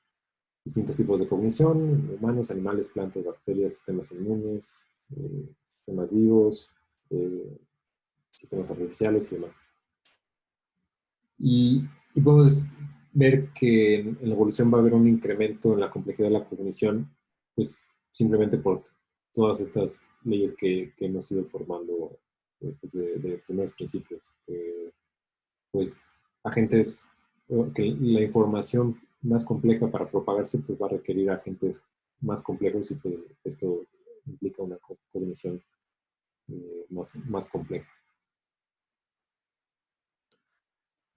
distintos tipos de cognición, humanos, animales, plantas, bacterias, sistemas inmunes, eh, sistemas vivos, eh, sistemas artificiales y demás. Y, y podemos ver que en, la evolución va a haber un incremento en la complejidad de la cognición, pues simplemente por todas estas leyes que, hemos ido formando eh, pues, primeros principios. pues agentes, que la información más compleja para propagarse pues va a requerir agentes más complejos y pues esto implica una cognición más, más compleja.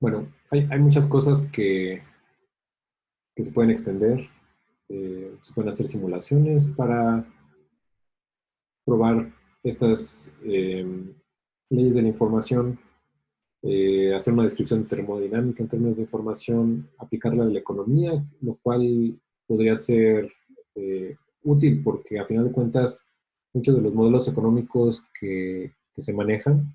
Bueno, hay, hay muchas cosas que, que se pueden extender. Eh, se pueden hacer simulaciones para probar estas em, leyes de la información, eh, hacer una descripción termodinámica en términos de información, aplicarla a la economía, lo cual podría ser eh, útil porque a final de cuentas muchos de los modelos económicos que, se manejan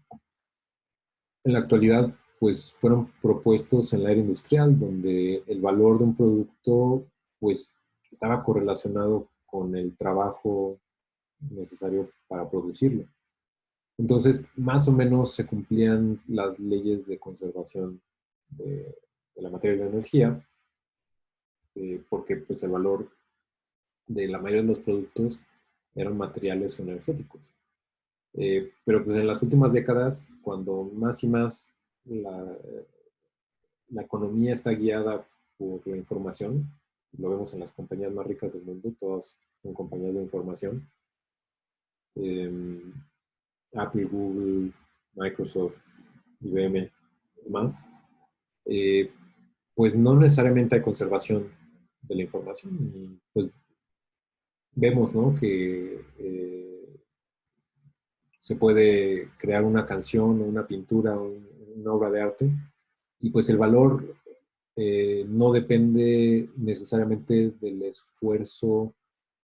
en la actualidad pues fueron propuestos en la era industrial, donde el valor de un producto pues estaba correlacionado con el trabajo necesario para producirlo. Entonces, más o menos se cumplían las leyes de conservación de, la materia de la energía, eh, porque pues el valor de la mayoría de los productos eran materiales o energéticos. Eh, pero pues en las últimas décadas, cuando más y más la, la economía está guiada por la información. Lo vemos en las compañías más ricas del mundo, todas son compañías de información. Em, Apple, Google, Microsoft, IBM, más. Eh, pues no necesariamente hay conservación de la información. Y pues vemos ¿no? que eh, se puede crear una canción, una pintura, un, una obra de arte, y pues el valor eh, no depende necesariamente del esfuerzo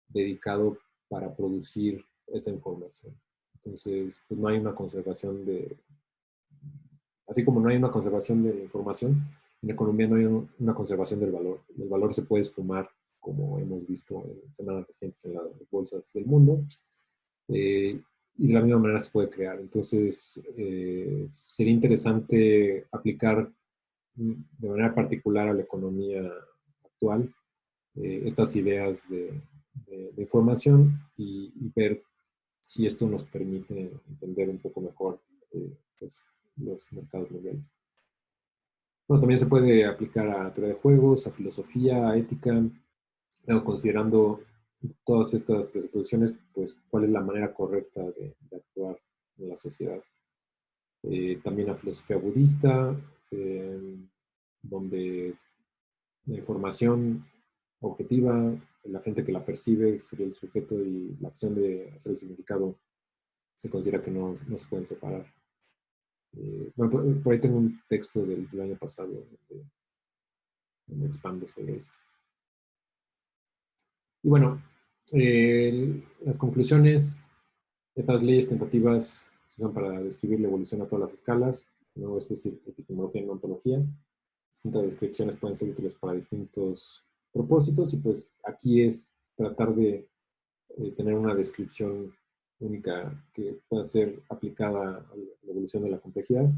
dedicado para producir esa información. Entonces, pues no hay una conservación de, así como no hay una conservación de información, en economía no hay una conservación del valor. El valor se puede esfumar, como hemos visto en semanas recientes en las bolsas del mundo. Eh, y de la misma manera se puede crear. Entonces, eh, sería interesante aplicar de manera particular a la economía actual eh, estas ideas de, información y, ver si esto nos permite entender un poco mejor eh, pues, los mercados mundiales. Bueno, también se puede aplicar a teoría de juegos, a filosofía, a ética, considerando todas estas presupposiciones, pues cuál es la manera correcta de, actuar en la sociedad. Eh, también la filosofía budista, eh, donde la información objetiva, la gente que la percibe sería el sujeto y la acción de hacer el significado se considera que no, no se pueden separar. Eh, bueno, por, ahí tengo un texto del, año pasado donde, donde expando sobre esto. Y bueno, las conclusiones, estas leyes tentativas se usan para describir la evolución a todas las escalas. ¿no? Esto es epistemología y ontología. Distintas descripciones pueden ser útiles para distintos propósitos y pues aquí es tratar de eh, tener una descripción única que pueda ser aplicada a la evolución de la complejidad,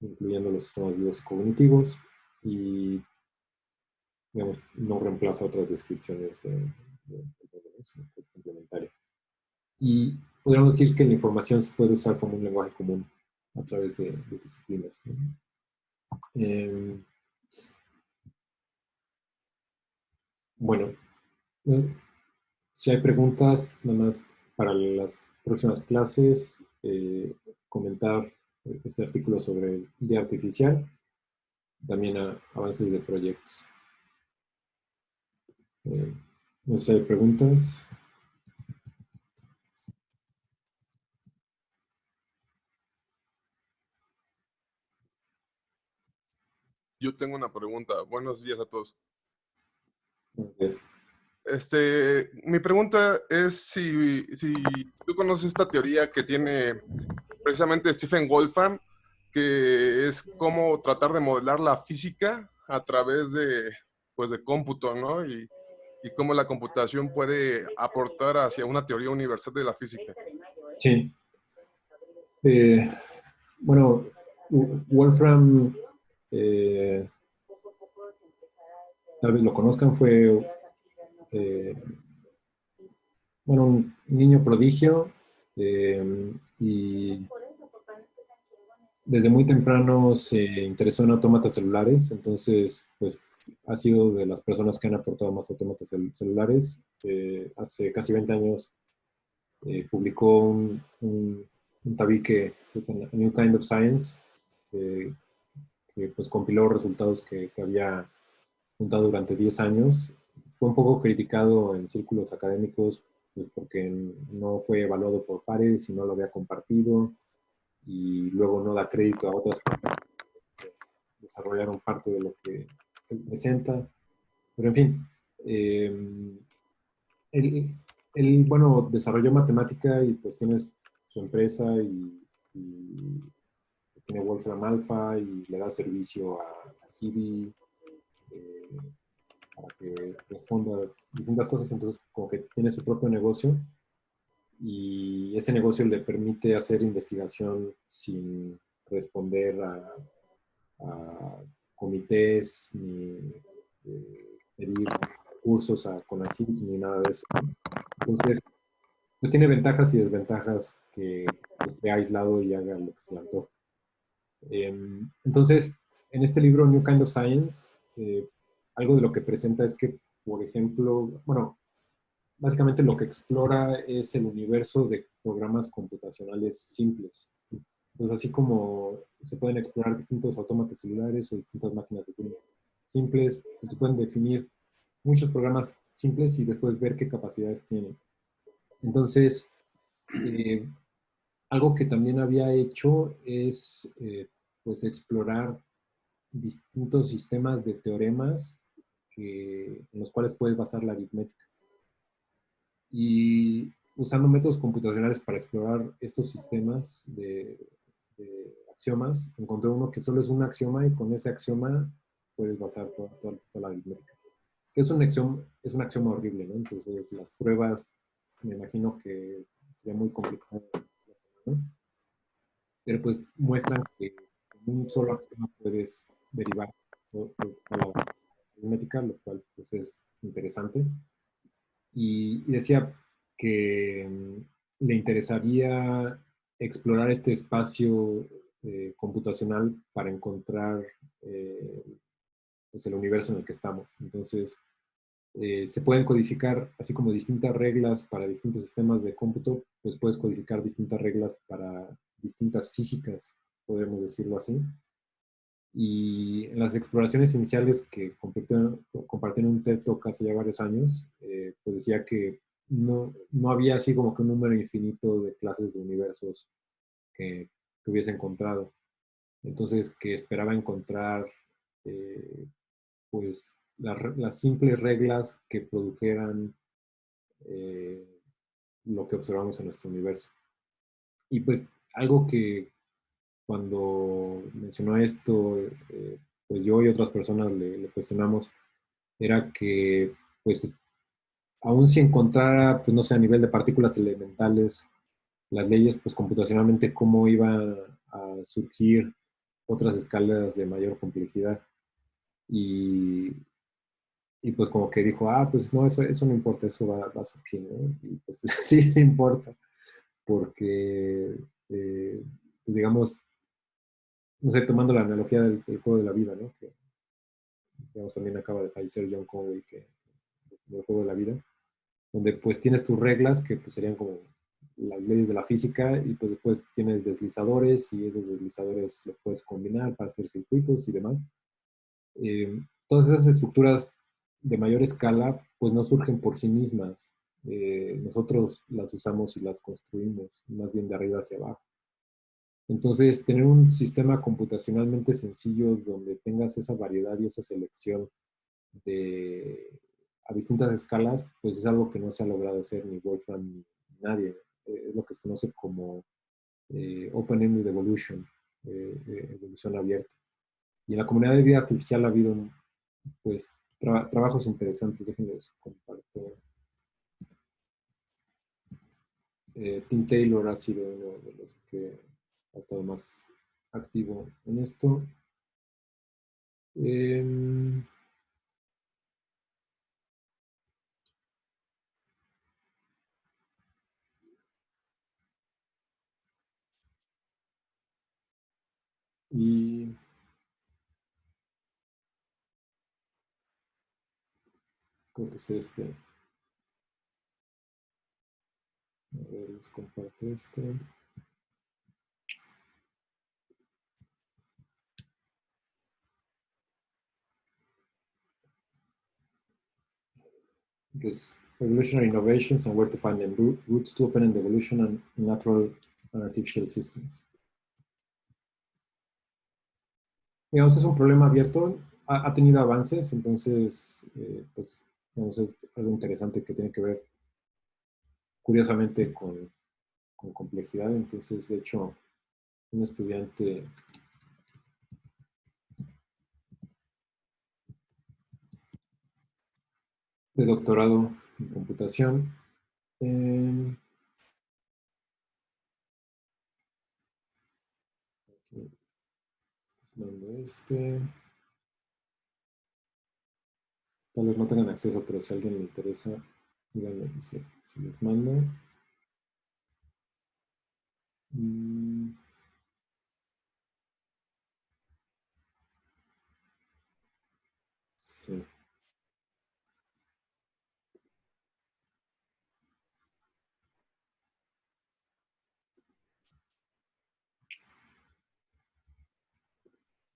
incluyendo los sistemas vivos cognitivos y no reemplaza otras descripciones de, es complementaria. Y podríamos decir que la información se puede usar como un lenguaje común a través de, disciplinas. Em, bueno, eh, si hay preguntas, nada más para las próximas clases, eh, comentar este artículo sobre día artificial, también avances de proyectos. Eh, no sé, ¿hay preguntas? Yo tengo una pregunta. Buenos días a todos. Días. Este, mi pregunta es si, si tú conoces esta teoría que tiene precisamente Stephen Wolfram, que es cómo tratar de modelar la física a través de, pues, de cómputo, ¿no? Y y cómo la computación puede aportar hacia una teoría universal de la física. Sí. Eh, bueno, Wolfram, eh, tal vez lo conozcan, fue eh, bueno, un niño prodigio y desde muy temprano se interesó en autómatas celulares, entonces pues ha sido de las personas que han aportado más autómatas celulares. hace casi 20 años eh, publicó un, un, tabique, que es A New Kind of Science, que pues compiló resultados que, que había juntado durante 10 años. Fue un poco criticado en círculos académicos pues porque no fue evaluado por pares y no lo había compartido y luego no da crédito a otras personas que desarrollaron parte de lo que presenta. Pero en fin, eh, él, bueno, desarrolló matemática y pues tiene su empresa y, tiene Wolfram Alpha y le da servicio a, a eh, para que responda a distintas cosas, entonces como que tiene su propio negocio y ese negocio le permite hacer investigación sin responder a, comités ni eh, pedir cursos a CONACYT ni nada de eso. Entonces, pues tiene ventajas y desventajas que esté aislado y haga lo que se le antoja. Em, entonces, en este libro, New Kind of Science, eh, algo de lo que presenta es que, por ejemplo, bueno, básicamente lo que explora es el universo de programas computacionales simples. Entonces, así como se pueden explorar distintos autómatas celulares o distintas máquinas de Turing simples, pues se pueden definir muchos programas simples y después ver qué capacidades tienen. Entonces, eh, algo que también había hecho es eh, pues explorar distintos sistemas de teoremas en los cuales puedes basar la aritmética. Y usando métodos computacionales para explorar estos sistemas de, axiomas, encontré uno que solo es un axioma y con ese axioma puedes basar toda, la aritmética. Que es un, axioma, es un axioma horrible, ¿no? Entonces las pruebas me imagino que sería muy complicado. Pero pues muestran que con un solo axioma puedes derivar toda la aritmética, lo cual pues es interesante. Y, decía que mm, le interesaría explorar este espacio eh, computacional para encontrar eh, pues el universo en el que estamos. Entonces, eh, se pueden codificar, así como distintas reglas para distintos sistemas de cómputo, pues puedes codificar distintas reglas para distintas físicas, podemos decirlo así. Y en las exploraciones iniciales que compartí en un TED Talk hace ya varios años, eh, pues decía que no, no había así como que un número infinito de clases de universos que, que hubiese encontrado. Entonces, que esperaba encontrar eh, pues las simples reglas que produjeran eh, lo que observamos en nuestro universo. Y pues algo que cuando mencionó esto, eh, pues yo y otras personas le, cuestionamos, era que pues aún si encontrara, pues no sé, a nivel de partículas elementales, las leyes, pues computacionalmente, cómo iban a surgir otras escalas de mayor complejidad. Y, y pues como que dijo, ah, pues no, eso, eso no importa, eso va, va a surgir, ¿no? Y pues [LAUGHS] sí, sí importa, porque, eh, pues digamos, no sé, tomando la analogía del, juego de la vida, ¿no? Que, digamos, también acaba de fallecer John Conway, que, del juego de la vida, donde pues tienes tus reglas, que pues serían como las leyes de la física, y pues después tienes deslizadores, y esos deslizadores los puedes combinar para hacer circuitos y demás. Eh, todas esas estructuras de mayor escala, pues no surgen por sí mismas. Eh, nosotros las usamos y las construimos, más bien de arriba hacia abajo. Entonces, tener un sistema computacionalmente sencillo donde tengas esa variedad y esa selección de, a distintas escalas, pues es algo que no se ha logrado hacer ni Wolfram ni nadie. Eh, es lo que se conoce como eh, Open-Ended Evolution, evolución abierta. Y en la comunidad de vida artificial ha habido pues trabajos interesantes, déjenme compartir. Eh, Tim Taylor ha sido uno de los que ha estado más activo en esto. Em, y creo que es este. Les comparto este. Pues, evolutionary innovations and where to find them. Roots to open-end evolution and natural and artificial systems. Digamos, es un problema abierto, ha, tenido avances, entonces, eh, pues, es algo interesante que tiene que ver, curiosamente, con complejidad. Entonces, de hecho, un estudiante de doctorado en computación. Eh, este. Tal vez no tengan acceso, pero si a alguien le interesa, díganme si, les mando. Mm. Sí.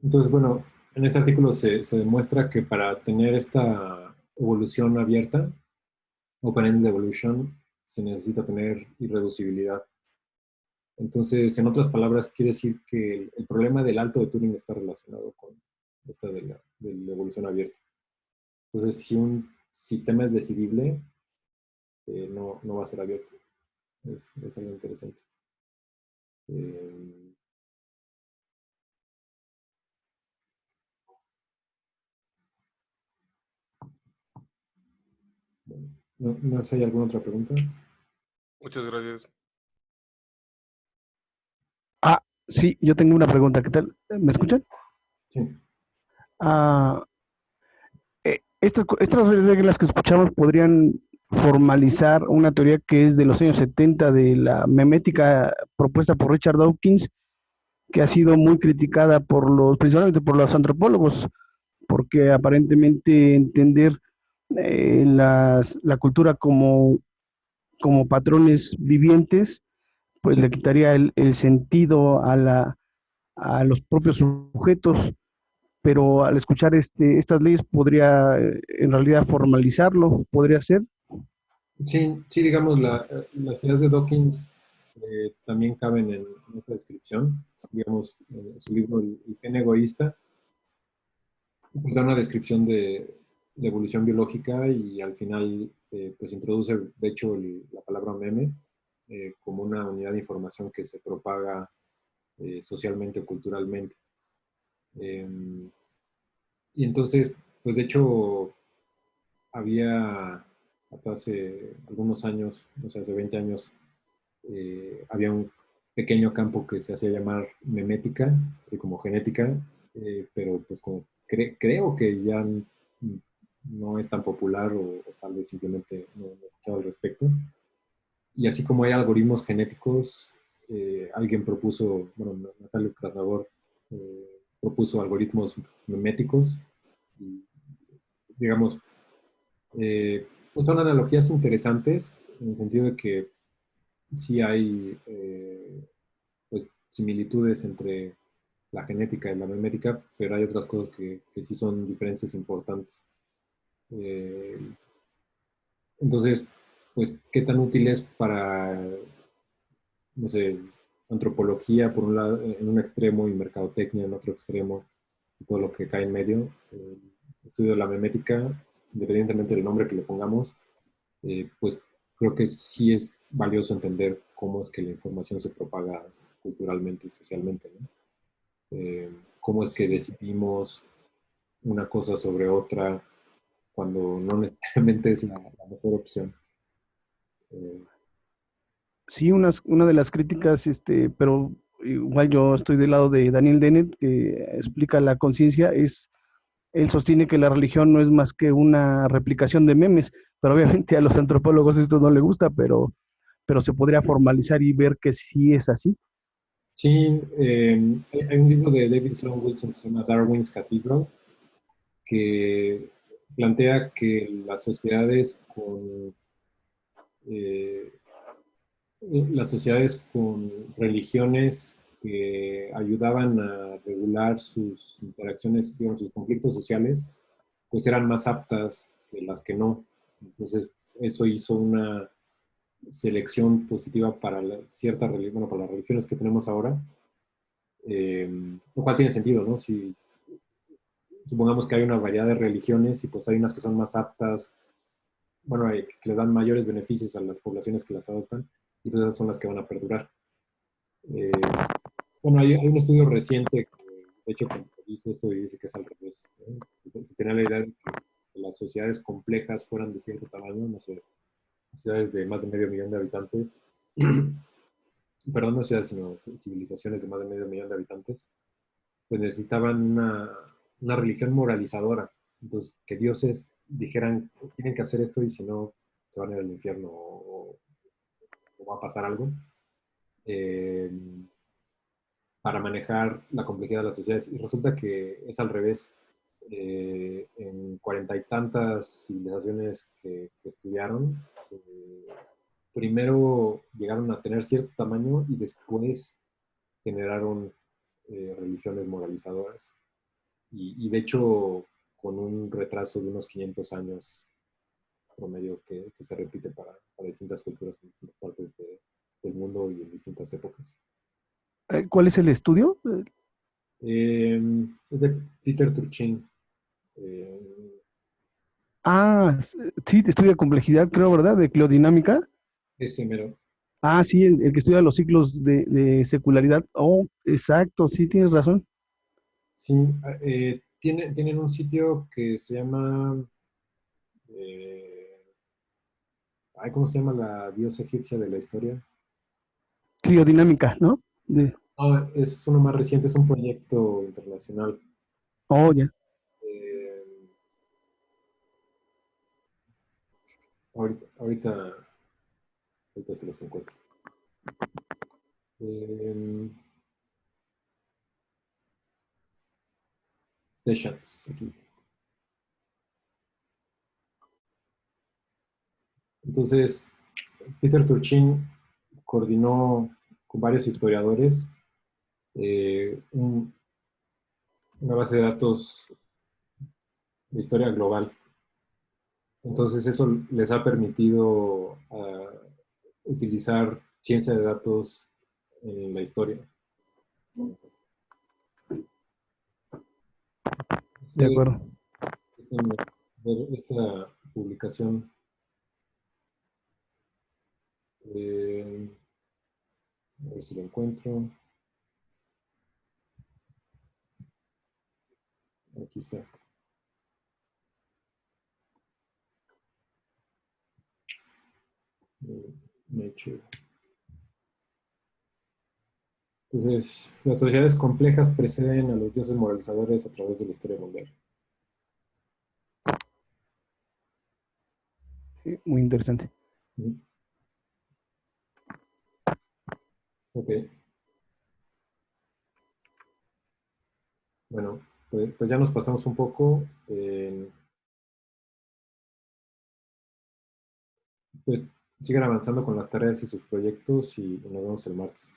Entonces, bueno, en este artículo se, demuestra que para tener esta evolución abierta, open-ended evolution, se necesita tener irreducibilidad. Entonces, en otras palabras, quiere decir que el, problema del alto de Turing está relacionado con esta de la, evolución abierta. Entonces, si un sistema es decidible, eh, no, va a ser abierto. Es, algo interesante. Eh, No, no sé, ¿hay alguna otra pregunta? Muchas gracias. Ah, sí, yo tengo una pregunta. ¿Qué tal? ¿Me escuchan? Sí. Ah, eh, estas, estas reglas que escuchamos podrían formalizar una teoría que es de los años 70 de la memética propuesta por Richard Dawkins, que ha sido muy criticada por los, principalmente por los antropólogos, porque aparentemente entender eh, la cultura como, como patrones vivientes, pues le quitaría el, sentido a, la, a los propios sujetos, pero al escuchar este, estas leyes podría eh, en realidad formalizarlo, podría ser. Sí, sí, digamos, la, las ideas de Dawkins eh, también caben en, esta descripción. Digamos, su libro El, gen egoísta, pues da una descripción de, de evolución biológica y al final eh, pues introduce de hecho la palabra meme eh, como una unidad de información que se propaga eh, socialmente o culturalmente. Em, y entonces, pues de hecho había hasta hace algunos años, no sé, hace 20 años, había un pequeño campo que se hacía llamar memética, así como genética, pero pues como creo que ya no es tan popular o, tal vez simplemente no, he escuchado al respecto. Y así como hay algoritmos genéticos, eh, alguien propuso, bueno, Natalia Krasnagor eh, propuso algoritmos meméticos. Digamos, eh, pues son analogías interesantes en el sentido de que sí hay pues, similitudes entre la genética y la memética, pero hay otras cosas que, que sí son diferencias importantes. Eh, entonces, pues, ¿qué tan útil es para, antropología por un lado, en un extremo y mercadotecnia en otro extremo, y todo lo que cae en medio? Eh, estudio de la memética, independientemente del nombre que le pongamos, eh, pues creo que sí es valioso entender cómo es que la información se propaga culturalmente y socialmente. cómo es que decidimos una cosa sobre otra, cuando no necesariamente es la, mejor opción. Eh, sí, una, una de las críticas, este, pero igual yo estoy del lado de Daniel Dennett, que explica la conciencia, es, él sostiene que la religión no es más que una replicación de memes, pero obviamente a los antropólogos esto no le gusta, pero, pero se podría formalizar y ver que sí es así. Sí, eh, hay un libro de David Sloan Wilson que se llama Darwin's Cathedral, que plantea que las sociedades con, eh, las sociedades con religiones que ayudaban a regular sus interacciones, digamos, sus conflictos sociales, pues eran más aptas que las que no. Entonces, eso hizo una selección positiva para la, cierta bueno, para las religiones que tenemos ahora, eh, lo cual tiene sentido, ¿no? Si supongamos que hay una variedad de religiones y pues hay unas que son más aptas, bueno, que le dan mayores beneficios a las poblaciones que las adoptan, y pues esas son las que van a perdurar. Eh, bueno, hay, un estudio reciente que, de hecho, dice esto y dice que es al revés. Se, tenía la idea de que las sociedades complejas fueran de cierto tamaño, no sé, ciudades de más de medio millón de habitantes, [CLEARS THROAT] perdón, no ciudades, sino civilizaciones de más de medio millón de habitantes, pues necesitaban una, una religión moralizadora. Entonces, que dioses dijeran, tienen que hacer esto y si no, se van a ir al infierno o, va a pasar algo. Eh, para manejar la complejidad de las sociedades. Y resulta que es al revés. Eh, en cuarenta y tantas civilizaciones que, estudiaron, eh, primero llegaron a tener cierto tamaño y después generaron religiones moralizadoras y, de hecho con un retraso de unos 500 años promedio que, que se repite para, para, distintas culturas en distintas partes del mundo y en distintas épocas. Eh, ¿Cuál es el estudio? Eh, es de Peter Turchin. Eh, ah, sí, te estudia complejidad, creo, ¿verdad? De cleodinámica. Es mero. Ah, sí, el, que estudia los ciclos de, de, secularidad. Oh, exacto, sí, tienes razón. Sí, eh, tienen un sitio que se llama... Eh, ¿Cómo se llama la diosa egipcia de la historia? Criodinámica, ¿no? es uno más reciente, es un proyecto internacional. Oh, ya. Eh, ahorita, ahorita, ahorita, se los encuentro. Eh, sessions aquí. Entonces, Peter Turchin coordinó con varios historiadores eh, una base de datos de historia global. Entonces eso les ha permitido ah, utilizar ciencia de datos en la historia. De acuerdo. ver esta publicación. Eh, a ver si lo encuentro. Aquí está. Nature. Entonces, las sociedades complejas preceden a los dioses moralizadores a través de la historia mundial. muy interesante. Ok. Bueno, pues, pues, ya nos pasamos un poco. pues sigan avanzando con las tareas y sus proyectos y nos vemos el martes.